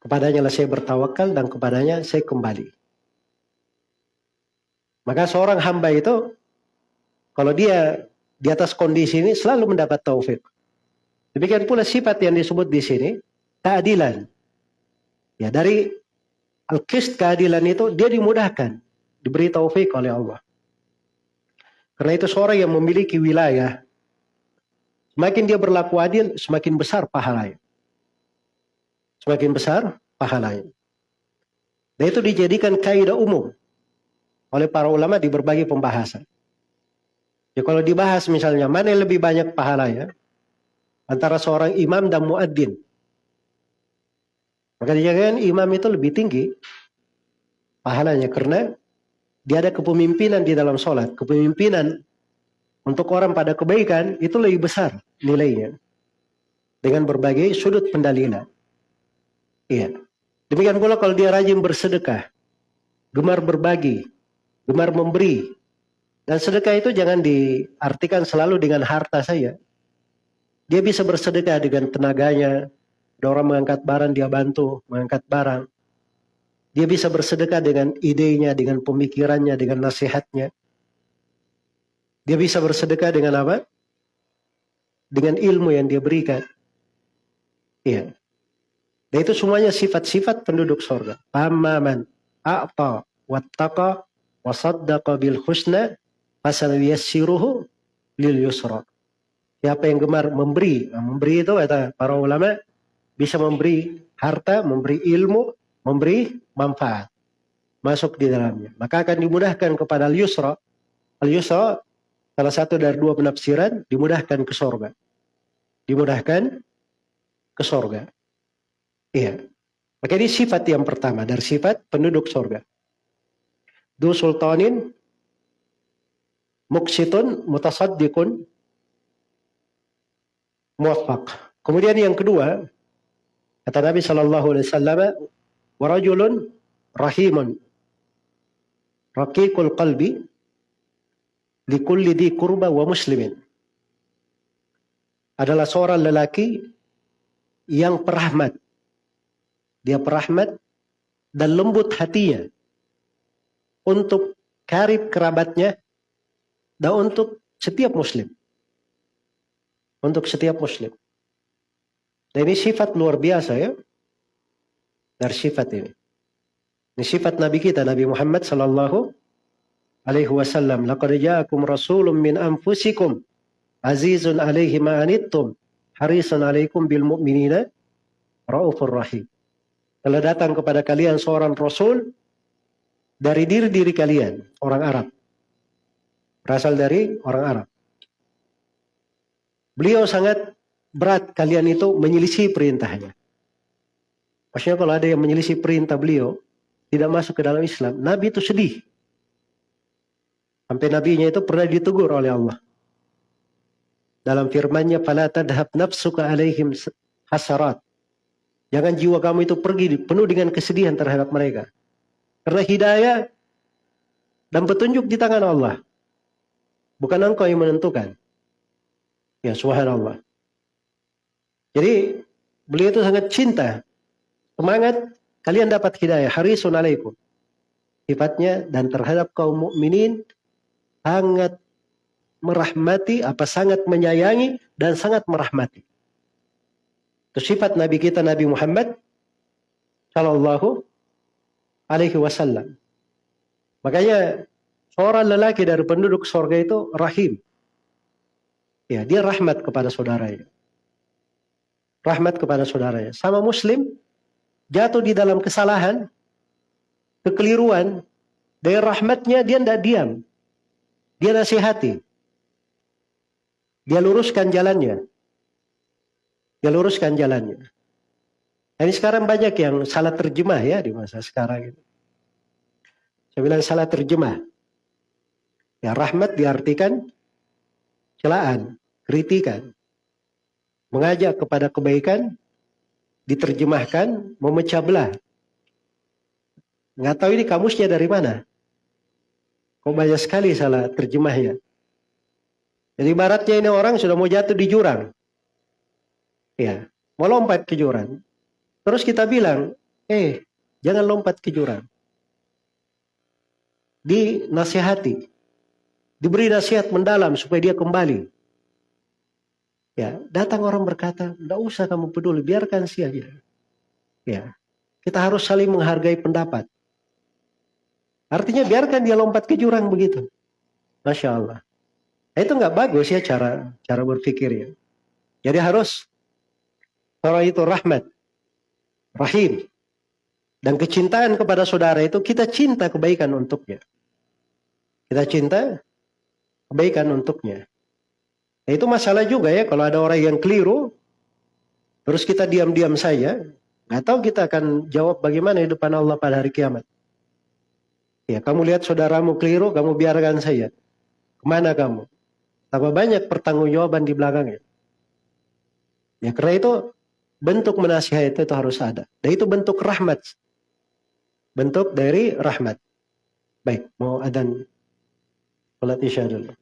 Kepadanya lah saya bertawakal dan kepadanya saya kembali. Maka seorang hamba itu kalau dia di atas kondisi ini selalu mendapat taufik. Demikian pula sifat yang disebut di sini keadilan. Ya dari al-qist keadilan itu dia dimudahkan, diberi taufik oleh Allah. Karena itu seorang yang memiliki wilayah, semakin dia berlaku adil, semakin besar pahalanya. Semakin besar pahalanya. Dan itu dijadikan kaidah umum oleh para ulama di berbagai pembahasan. Ya kalau dibahas misalnya mana yang lebih banyak pahalanya antara seorang imam dan muadzin. Maka dijadikan imam itu lebih tinggi pahalanya karena dia ada kepemimpinan di dalam sholat. Kepemimpinan untuk orang pada kebaikan itu lebih besar nilainya. Dengan berbagai sudut pendalilan. Iya. Demikian pula kalau dia rajin bersedekah. Gemar berbagi. Gemar memberi. Dan sedekah itu jangan diartikan selalu dengan harta saja. Dia bisa bersedekah dengan tenaganya. Ada orang mengangkat barang, dia bantu mengangkat barang. Dia bisa bersedekah dengan idenya, dengan pemikirannya, dengan nasihatnya. Dia bisa bersedekah dengan apa? Dengan ilmu yang dia berikan. Iya. Dan itu semuanya sifat-sifat penduduk sorga. Pamaman, a'ta, wattaqa, wasaddaqa bil husna, Fasal yassiruhu lil yusra. Siapa yang gemar memberi, nah, memberi itu kata para ulama bisa memberi harta, memberi ilmu, memberi manfaat masuk di dalamnya. Maka akan dimudahkan kepada al-yusra. Al-yusra salah satu dari dua penafsiran dimudahkan ke sorga. Dimudahkan ke sorga. Iya. Maka ini sifat yang pertama dari sifat penduduk sorga. Du sultanin muksitun mutasaddiqun muwaffaq. Kemudian yang kedua, kata Nabi sallallahu alaihi wasallam, "Wa rajulun rahimun raqiqul qalbi likulli di kurba wa muslimin." Adalah seorang lelaki yang perahmat. Dia perahmat dan lembut hatinya untuk karib kerabatnya dan untuk setiap muslim. Untuk setiap muslim. Dan ini sifat luar biasa ya. Dari sifat ini. Ini sifat Nabi kita, Nabi Muhammad sallallahu alaihi wasallam. Laqad ja'akum rasulun min anfusikum azizun alaihi ma anittum harisun alaikum bil mu'minina raufur rahim. Telah datang kepada kalian seorang rasul dari diri-diri kalian, orang Arab. Berasal dari orang Arab. Beliau sangat berat kalian itu menyelisih perintahnya. Maksudnya kalau ada yang menyelisih perintah beliau, tidak masuk ke dalam Islam, Nabi itu sedih. Sampai nabinya itu pernah ditegur oleh Allah. Dalam firman-Nya, "Fala tadhab nafsuka alaihim hasarat." Jangan jiwa kamu itu pergi penuh dengan kesedihan terhadap mereka. Karena hidayah dan petunjuk di tangan Allah. Bukan engkau yang menentukan. Ya subhanallah. Jadi beliau itu sangat cinta. Semangat kalian dapat hidayah. Harisun alaikum. Sifatnya dan terhadap kaum mukminin sangat merahmati, apa sangat menyayangi dan sangat merahmati. Itu sifat Nabi kita Nabi Muhammad sallallahu alaihi wasallam. Makanya seorang lelaki dari penduduk sorga itu rahim. Ya, dia rahmat kepada saudaranya. Rahmat kepada saudaranya. Sama muslim jatuh di dalam kesalahan, kekeliruan, dari rahmatnya dia tidak diam. Dia nasihati. Dia luruskan jalannya. Dia luruskan jalannya. Ini sekarang banyak yang salah terjemah ya di masa sekarang. Saya bilang salah terjemah. Ya rahmat diartikan celaan, kritikan. Mengajak kepada kebaikan diterjemahkan memecah belah. Nggak tahu ini kamusnya dari mana. Kok banyak sekali salah terjemahnya. Jadi baratnya ini orang sudah mau jatuh di jurang. Ya, mau lompat ke jurang. Terus kita bilang, eh jangan lompat ke jurang. Dinasihati. Diberi nasihat mendalam supaya dia kembali. Ya, datang orang berkata, tidak usah kamu peduli, biarkan sih aja. Ya, kita harus saling menghargai pendapat. Artinya biarkan dia lompat ke jurang begitu. Masya Allah. Nah, itu nggak bagus ya cara cara berpikir ya. Jadi harus orang itu rahmat rahim. Dan kecintaan kepada saudara itu kita cinta kebaikan untuknya. Kita cinta kebaikan untuknya. Nah, itu masalah juga ya kalau ada orang yang keliru, terus kita diam-diam saja, nggak tahu kita akan jawab bagaimana di depan Allah pada hari kiamat. Ya, kamu lihat saudaramu keliru, kamu biarkan saja. Ke mana kamu? Tambah banyak pertanggungjawaban di belakangnya. Ya, karena itu bentuk menasihati itu harus ada. Dan itu bentuk rahmat. Bentuk dari rahmat. Baik, mau adan sholat isya dulu.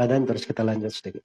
Adan terus kita lanjut sedikit.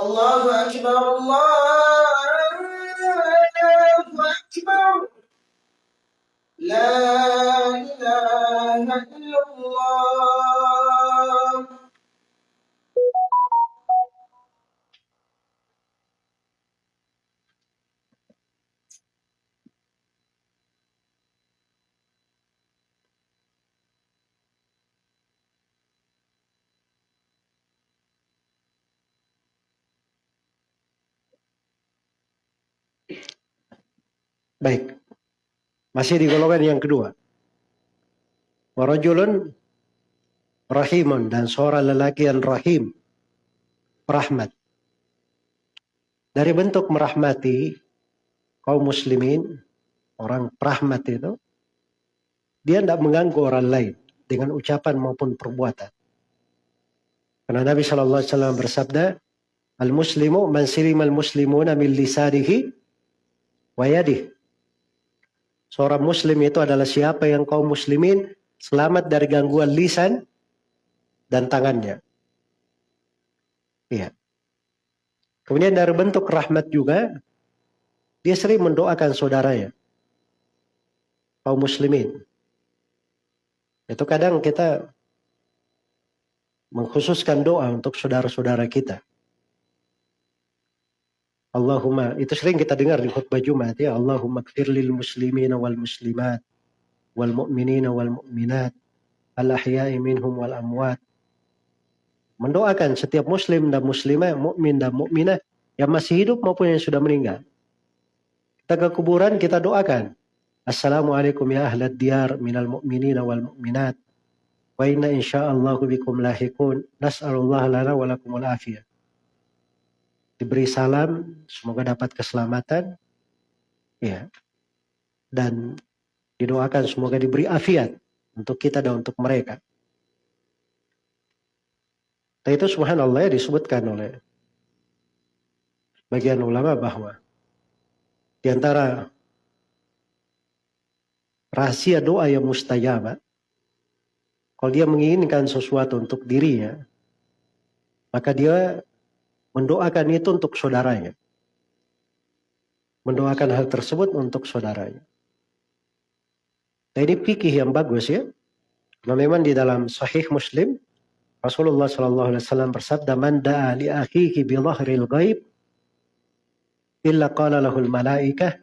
الله أكبر الله أكبر لا إله إلا Baik. Masih di golongan yang kedua. Warajulun rahimun dan seorang lelaki yang rahim. Rahmat. Dari bentuk merahmati kaum muslimin, orang rahmat itu, dia tidak mengganggu orang lain dengan ucapan maupun perbuatan. Karena Nabi Shallallahu Alaihi Wasallam bersabda, Al Muslimu man al Muslimuna min lisanihi wa yadihi. Seorang muslim itu adalah siapa yang kaum muslimin selamat dari gangguan lisan dan tangannya. Iya. Kemudian dari bentuk rahmat juga, dia sering mendoakan saudaranya. Kaum muslimin. Itu kadang kita mengkhususkan doa untuk saudara-saudara kita. Allahumma itu sering kita dengar di khutbah Jumat ya. Allahumma kfir lil muslimina wal muslimat wal mu'minina wal mu'minat al ahya'i minhum wal amwat. Mendoakan setiap muslim dan muslimah mukmin dan mukminah yang masih hidup maupun yang sudah meninggal. Kita ke kuburan kita doakan. Assalamualaikum ya ahlad diyar minal mu'minina wal mu'minat. Wa inna insyaallahu bikum lahikun. Nas'alullah lana wa lakumul afiyah diberi salam, semoga dapat keselamatan, ya, dan didoakan semoga diberi afiat untuk kita dan untuk mereka. Dan itu subhanallah ya disebutkan oleh bagian ulama bahwa di antara rahasia doa yang mustajab, kalau dia menginginkan sesuatu untuk dirinya, maka dia mendoakan itu untuk saudaranya. Mendoakan hal tersebut untuk saudaranya. Nah ini fikih yang bagus ya. Karena memang di dalam Sahih Muslim Rasulullah Wasallam bersabda, "Man da'a li akhihi bi dhahril ghaib, illa qala lahul malaikah,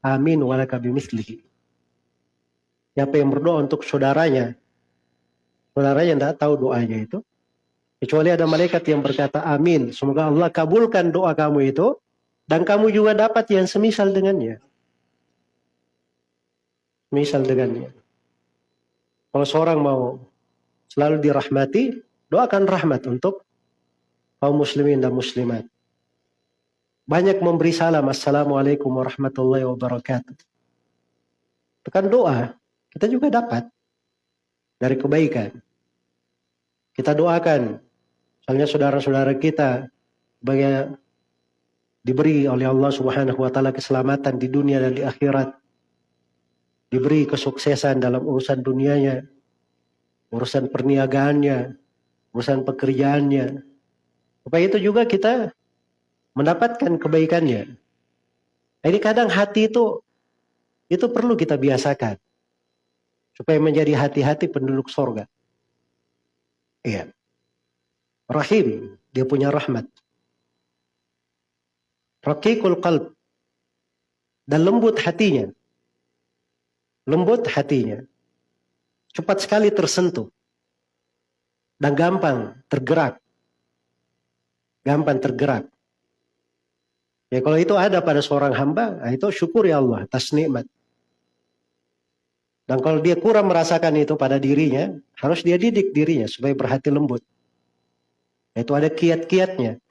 amin walaka bimithlihi." Siapa yang berdoa untuk saudaranya, saudaranya tidak tahu doanya itu, Kecuali ada malaikat yang berkata amin. Semoga Allah kabulkan doa kamu itu. Dan kamu juga dapat yang semisal dengannya. Misal dengannya. Kalau seorang mau selalu dirahmati, doakan rahmat untuk kaum muslimin dan muslimat. Banyak memberi salam. Assalamualaikum warahmatullahi wabarakatuh. Tekan doa, kita juga dapat dari kebaikan. Kita doakan, misalnya saudara-saudara kita, sebagai diberi oleh Allah Subhanahu wa taala keselamatan di dunia dan di akhirat. Diberi kesuksesan dalam urusan dunianya, urusan perniagaannya, urusan pekerjaannya. Supaya itu juga kita mendapatkan kebaikannya. Ini kadang hati itu itu perlu kita biasakan supaya menjadi hati-hati penduduk sorga. Iya. Rahim, dia punya rahmat. Rakikul qalb. Dan lembut hatinya. Lembut hatinya. Cepat sekali tersentuh. Dan gampang tergerak. Gampang tergerak. Ya kalau itu ada pada seorang hamba, nah itu syukur ya Allah atas nikmat. Dan kalau dia kurang merasakan itu pada dirinya, harus dia didik dirinya supaya berhati lembut. Itu ada kiat-kiatnya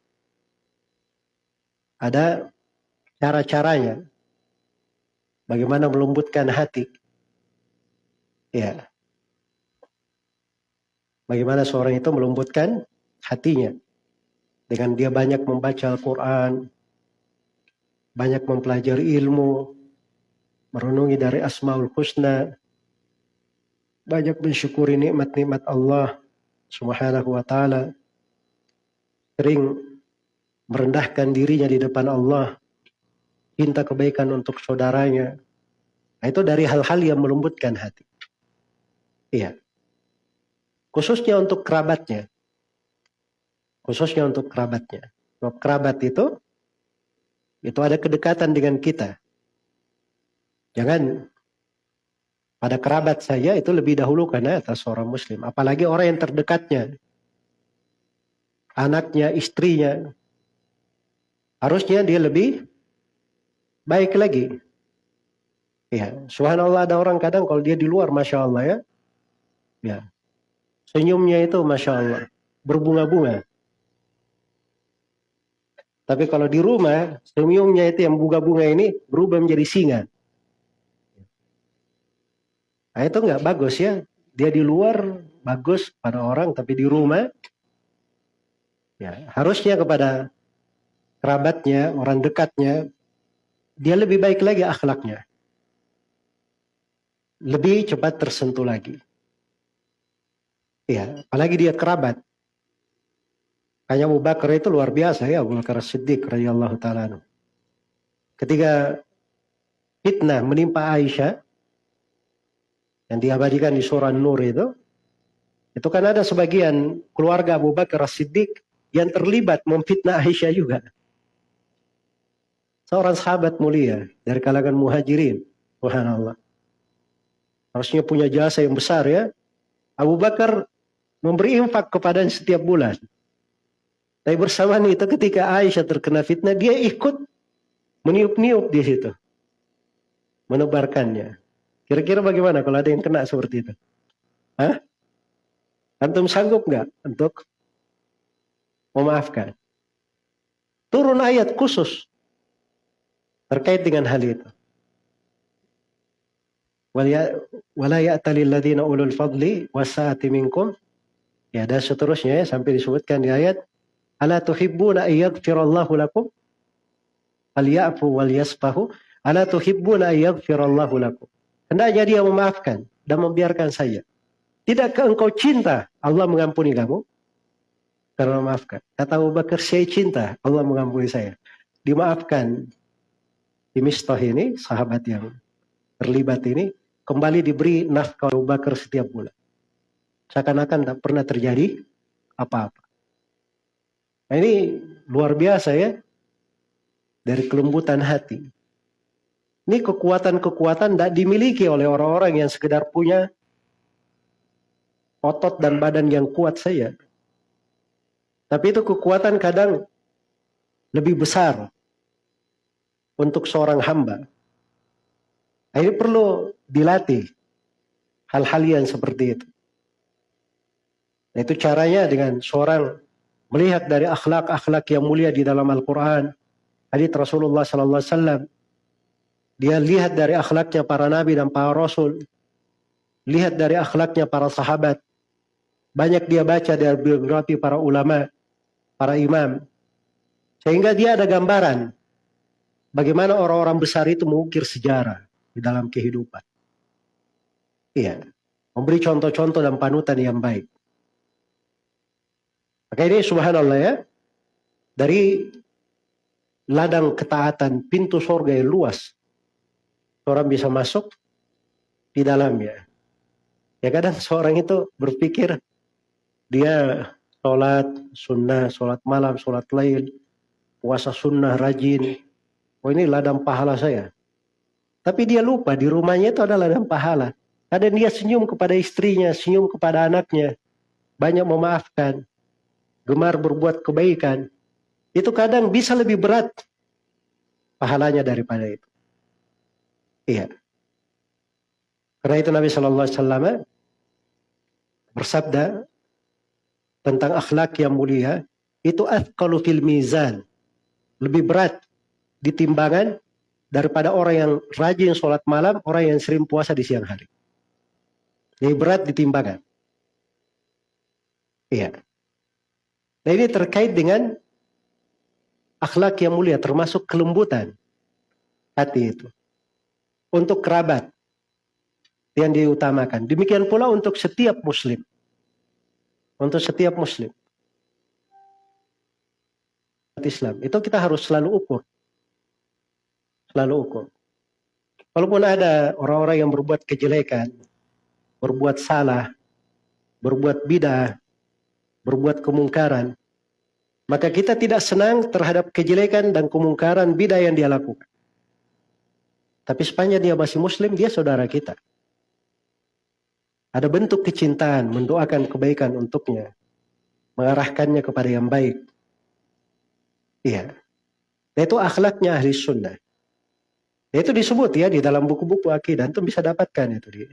ada cara-caranya. Bagaimana melembutkan hati. Ya. Bagaimana seorang itu melembutkan hatinya. Dengan dia banyak membaca Al-Quran. Banyak mempelajari ilmu. Merenungi dari Asmaul Husna. Banyak mensyukuri nikmat-nikmat Allah subhanahu wa ta'ala. Sering merendahkan dirinya di depan Allah, minta kebaikan untuk saudaranya. Nah, itu dari hal-hal yang melembutkan hati. Iya. Khususnya untuk kerabatnya. Khususnya untuk kerabatnya. Sebab kerabat itu, itu ada kedekatan dengan kita. Jangan pada kerabat saya itu lebih dahulu karena atas seorang muslim. Apalagi orang yang terdekatnya. Anaknya, istrinya, harusnya dia lebih baik lagi. Ya, subhanallah ada orang kadang kalau dia di luar, masya Allah ya, ya, senyumnya itu masya Allah berbunga-bunga. Tapi kalau di rumah, senyumnya itu yang bunga-bunga ini berubah menjadi singa. Nah itu nggak bagus ya. Dia di luar bagus pada orang, tapi di rumah ya harusnya kepada kerabatnya, orang dekatnya, dia lebih baik lagi akhlaknya. Lebih cepat tersentuh lagi. Ya, apalagi dia kerabat. Hanya Abu Bakar itu luar biasa ya, Abu Bakar Siddiq radhiyallahu taala. Ketika fitnah menimpa Aisyah yang diabadikan di surah Nur itu, itu kan ada sebagian keluarga Abu Bakar Siddiq yang terlibat memfitnah Aisyah juga seorang sahabat mulia dari kalangan muhajirin. Subhanallah. Harusnya punya jasa yang besar ya. Abu Bakar memberi infak kepadanya setiap bulan. Tapi bersamaan itu ketika Aisyah terkena fitnah, dia ikut meniup-niup di situ. Menebarkannya. Kira-kira bagaimana kalau ada yang kena seperti itu? Hah? Antum sanggup nggak untuk memaafkan? Turun ayat khusus terkait dengan hal itu. Wala ya'talil ladina ulul fadli wasa'ati minkum. Ya, dan seterusnya ya, sampai disebutkan di ayat Ala tuhibbuna ayyaghfirallahu lakum? Al ya'fu wal yasfahu. Ala tuhibbuna ayyaghfirallahu lakum? Hendaknya dia memaafkan dan membiarkan saja. Tidakkah engkau cinta Allah mengampuni kamu? Karena memaafkan. Kata Abu Bakar, saya cinta Allah mengampuni saya. Dimaafkan di Mistah ini, sahabat yang terlibat ini, kembali diberi nafkah Abu Bakar setiap bulan. Seakan-akan tak pernah terjadi apa-apa. Nah ini luar biasa ya, dari kelembutan hati. Ini kekuatan-kekuatan tidak dimiliki oleh orang-orang yang sekedar punya otot dan badan yang kuat saja. Tapi itu kekuatan kadang lebih besar untuk seorang hamba. Nah, ini perlu dilatih hal-hal yang seperti itu. Nah, itu caranya dengan seorang melihat dari akhlak-akhlak yang mulia di dalam Al-Quran. Hadits Rasulullah Sallallahu Alaihi Wasallam Dia lihat dari akhlaknya para nabi dan para rasul. Lihat dari akhlaknya para sahabat. Banyak dia baca dari biografi para ulama, para imam. Sehingga dia ada gambaran bagaimana orang-orang besar itu mengukir sejarah di dalam kehidupan. Iya, memberi contoh-contoh dan panutan yang baik. Maka ini subhanallah ya, dari ladang ketaatan, pintu sorga yang luas, orang bisa masuk di dalamnya. Ya kadang seorang itu berpikir dia sholat sunnah, sholat malam, sholat lain, puasa sunnah, rajin. Oh ini ladang pahala saya. Tapi dia lupa di rumahnya itu ada ladang pahala. Kadang dia senyum kepada istrinya, senyum kepada anaknya. Banyak memaafkan. Gemar berbuat kebaikan. Itu kadang bisa lebih berat pahalanya daripada itu. Iya. Karena itu Nabi Shallallahu Alaihi Wasallam bersabda tentang akhlak yang mulia itu athqalu fil mizan lebih berat di timbangan daripada orang yang rajin sholat malam, orang yang sering puasa di siang hari. Lebih berat di timbangan. Iya. Nah ini terkait dengan akhlak yang mulia termasuk kelembutan hati itu. Untuk kerabat yang diutamakan. Demikian pula untuk setiap muslim. Untuk setiap muslim. Islam. Itu kita harus selalu ukur. Selalu ukur. Walaupun ada orang-orang yang berbuat kejelekan, berbuat salah, berbuat bidah, berbuat kemungkaran, maka kita tidak senang terhadap kejelekan dan kemungkaran bidah yang dia lakukan. Tapi sepanjang dia masih muslim, dia saudara kita. Ada bentuk kecintaan, mendoakan kebaikan untuknya. Mengarahkannya kepada yang baik. Iya. Itu akhlaknya ahli sunnah. Nah, itu disebut ya di dalam buku-buku akidah. Itu bisa dapatkan itu di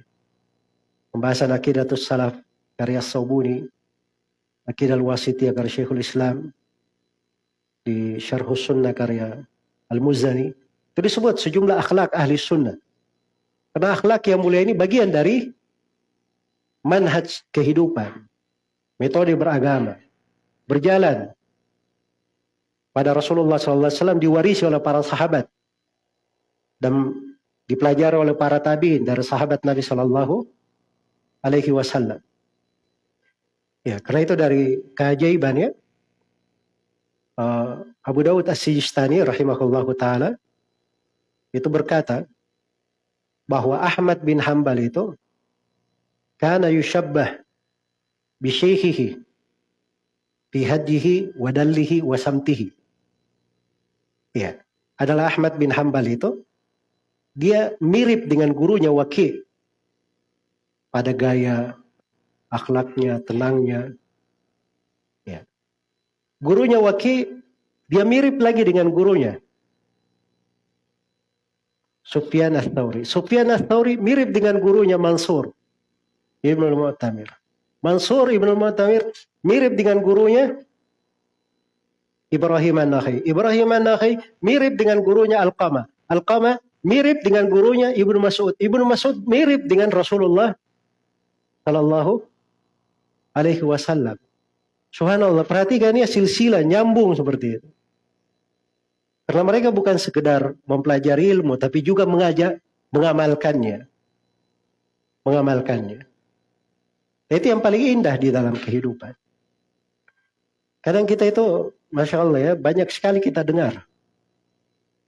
pembahasan akidah salaf karya Saubuni. Akidah al-Wasitiyah karya Syekhul Islam di Syarh Sunnah karya Al-Muzani itu disebut sejumlah akhlak ahli sunnah. Karena akhlak yang mulia ini bagian dari manhaj kehidupan, metode beragama, berjalan pada Rasulullah SAW diwarisi oleh para sahabat dan dipelajari oleh para tabiin dari sahabat Nabi Shallallahu Alaihi Wasallam. Ya, karena itu dari keajaibannya uh, Abu Dawud As-Sijistani rahimahullah taala itu berkata bahwa Ahmad bin Hambal itu kana yushabbah bi syekhihi fi wa dallihi wa samtihi. Ya, adalah Ahmad bin Hambal itu dia mirip dengan gurunya Waki pada gaya akhlaknya, tenangnya. Ya. Gurunya Waki, dia mirip lagi dengan gurunya. Sufyan Ats-Tsauri. Sufyan Ats-Tsauri mirip dengan gurunya Mansur Ibnu Mu'tamir. Mansur Ibnu Mu'tamir mirip dengan gurunya Ibrahim An-Nakhai. Ibrahim An-Nakhai mirip dengan gurunya Al-Qamah. Al-Qamah mirip dengan gurunya Ibnu Mas'ud. Ibnu Mas'ud mirip dengan Rasulullah sallallahu alaihi wasallam. Subhanallah, perhatikan ya silsilah nyambung seperti itu. Karena mereka bukan sekedar mempelajari ilmu, tapi juga mengajak, mengamalkannya. Mengamalkannya. Itu yang paling indah di dalam kehidupan. Kadang kita itu, Masya Allah ya, banyak sekali kita dengar.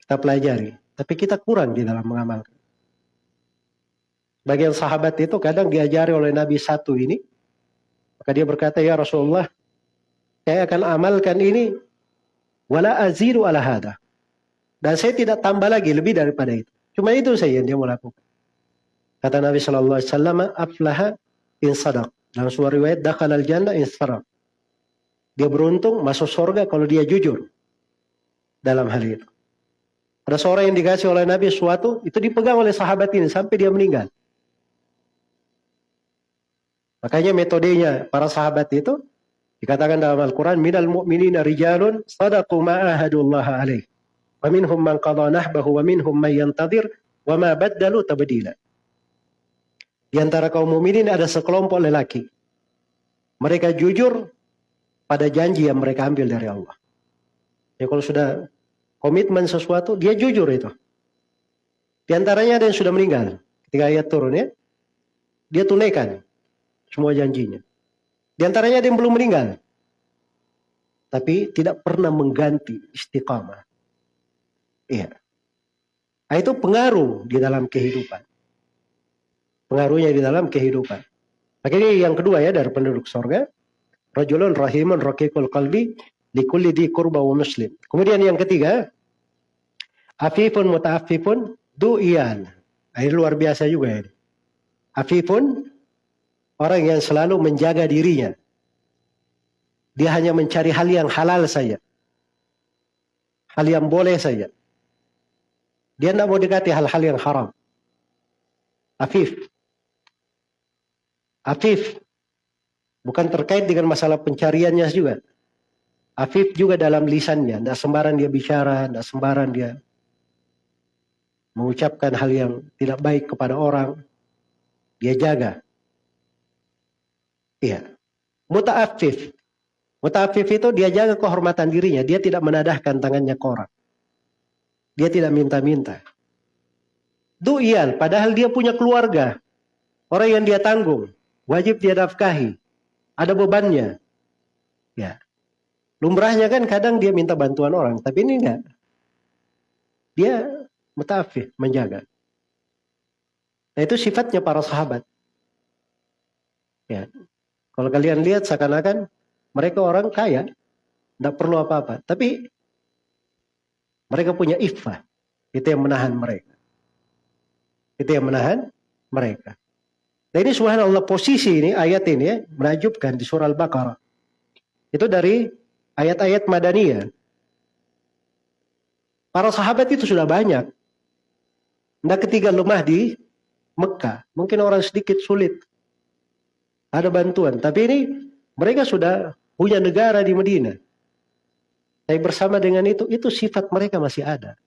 Kita pelajari. Tapi kita kurang di dalam mengamalkan. Bagian sahabat itu kadang diajari oleh Nabi satu ini. Maka dia berkata, ya Rasulullah, saya akan amalkan ini. Wala aziru ala hada. Dan saya tidak tambah lagi lebih daripada itu. Cuma itu saja yang dia mau lakukan. Kata Nabi Shallallahu Alaihi Wasallam, aflaha in sadaq. Dalam sebuah riwayat, dakal al jannah in sadaq. Dia beruntung masuk surga kalau dia jujur dalam hal itu. Ada seorang yang dikasih oleh Nabi sesuatu, itu dipegang oleh sahabat ini sampai dia meninggal. Makanya metodenya para sahabat itu dikatakan dalam Al-Quran, minal mu'minina rijalun sadaqu ma'ahadullah alaih. Wa man qadha nahbahu wa minhum man tabdila. Di antara kaum mukminin ada sekelompok lelaki. Mereka jujur pada janji yang mereka ambil dari Allah. Ya kalau sudah komitmen sesuatu, dia jujur itu. Di antaranya ada yang sudah meninggal. Ketika ayat turun ya. Dia tunaikan semua janjinya. Di antaranya ada yang belum meninggal. Tapi tidak pernah mengganti istiqamah. Iya. Nah, itu pengaruh di dalam kehidupan. Pengaruhnya di dalam kehidupan. Maka ini yang kedua ya dari penduduk sorga. Rajulun rahimun rakikul qalbi likulli di kurba wa muslim. Kemudian yang ketiga. Afifun muta'afifun du'iyan. Nah, ini luar biasa juga ini. Afifun orang yang selalu menjaga dirinya. Dia hanya mencari hal yang halal saja. Hal yang boleh saja. Dia tidak mau dekati hal-hal yang haram. Afif. Afif. Bukan terkait dengan masalah pencariannya juga. Afif juga dalam lisannya. Tidak sembarang dia bicara. Tidak sembarang dia mengucapkan hal yang tidak baik kepada orang. Dia jaga. Iya. Muta'afif. Muta'afif itu dia jaga kehormatan dirinya. Dia tidak menadahkan tangannya ke orang. Dia tidak minta-minta. Du'ian, padahal dia punya keluarga. Orang yang dia tanggung. Wajib dia nafkahi. Ada bebannya. Ya. Lumrahnya kan kadang dia minta bantuan orang. Tapi ini enggak. Dia mutafif, menjaga. Nah itu sifatnya para sahabat. Ya. Kalau kalian lihat seakan-akan mereka orang kaya, tidak perlu apa-apa. Tapi mereka punya iffah. Itu yang menahan mereka. Itu yang menahan mereka. Nah ini subhanallah posisi ini, ayat ini ya, menajubkan di surah Al-Baqarah. Itu dari ayat-ayat Madaniyah. Para sahabat itu sudah banyak. Nah ketiga lemah di Mekah. Mungkin orang sedikit sulit. Ada bantuan. Tapi ini mereka sudah punya negara di Medina. Tapi bersama dengan itu, itu sifat mereka masih ada.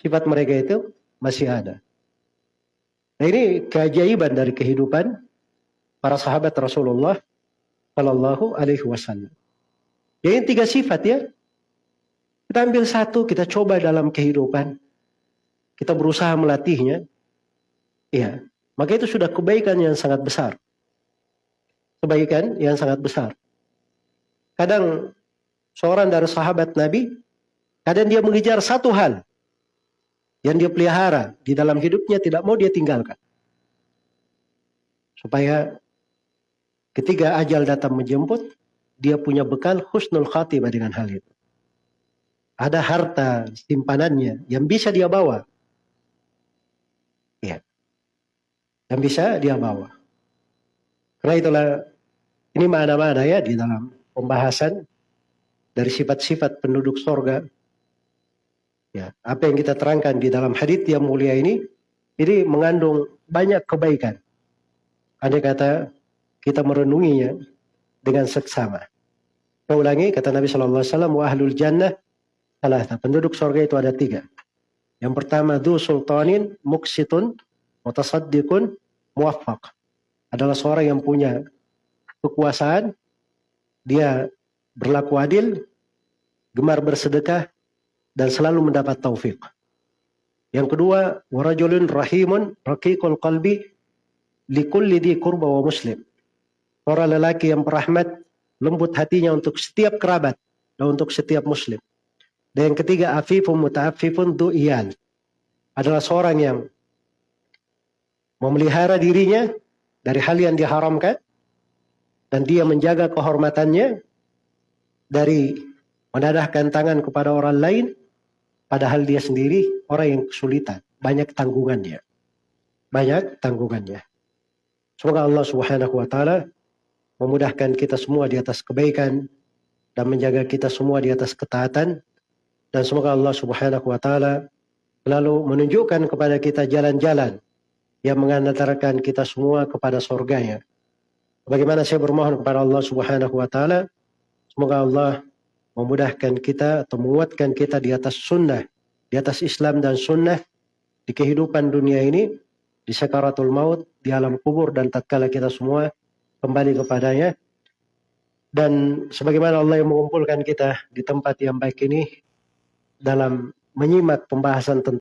Sifat mereka itu masih ada. Nah ini keajaiban dari kehidupan para sahabat Rasulullah Shallallahu Alaihi Wasallam. Ini tiga sifat ya. Kita ambil satu, kita coba dalam kehidupan. Kita berusaha melatihnya. Ya, maka itu sudah kebaikan yang sangat besar. Kebaikan yang sangat besar. Kadang seorang dari sahabat Nabi, kadang dia mengejar satu hal yang dia pelihara di dalam hidupnya tidak mau dia tinggalkan. Supaya ketika ajal datang menjemput, dia punya bekal husnul khatimah dengan hal itu. Ada harta simpanannya yang bisa dia bawa. Ya. Yang bisa dia bawa. Karena itulah ini mana-mana ya di dalam pembahasan dari sifat-sifat penduduk sorga. Ya, apa yang kita terangkan di dalam hadits yang mulia ini, ini mengandung banyak kebaikan. Andai kata kita merenunginya dengan seksama. Saya ulangi, kata Nabi Shallallahu Alaihi Wasallam, wa ahlul jannah salah penduduk sorga itu ada tiga. Yang pertama, du sultanin muksitun mutasaddiqun muwaffaq. Adalah seorang yang punya kekuasaan, dia berlaku adil, gemar bersedekah, dan selalu mendapat taufik. Yang kedua, warajulun rahimun raqiqul qalbi likulli di kurba wa muslim. Orang lelaki yang berahmat, lembut hatinya untuk setiap kerabat dan untuk setiap muslim. Dan yang ketiga, afifun muta'afifun du'iyal. Adalah seorang yang memelihara dirinya dari hal yang diharamkan dan dia menjaga kehormatannya dari menadahkan tangan kepada orang lain padahal dia sendiri orang yang kesulitan, banyak tanggungannya. Banyak tanggungannya. Semoga Allah Subhanahu wa taala memudahkan kita semua di atas kebaikan dan menjaga kita semua di atas ketaatan dan semoga Allah Subhanahu wa taala selalu menunjukkan kepada kita jalan-jalan yang mengantarkan kita semua kepada surganya. Bagaimana saya bermohon kepada Allah Subhanahu wa taala Semoga Allah memudahkan kita atau menguatkan kita di atas sunnah, di atas Islam dan sunnah, di kehidupan dunia ini, di sakaratul maut, di alam kubur dan tatkala kita semua kembali kepadanya. Dan sebagaimana Allah yang mengumpulkan kita di tempat yang baik ini dalam menyimak pembahasan tentang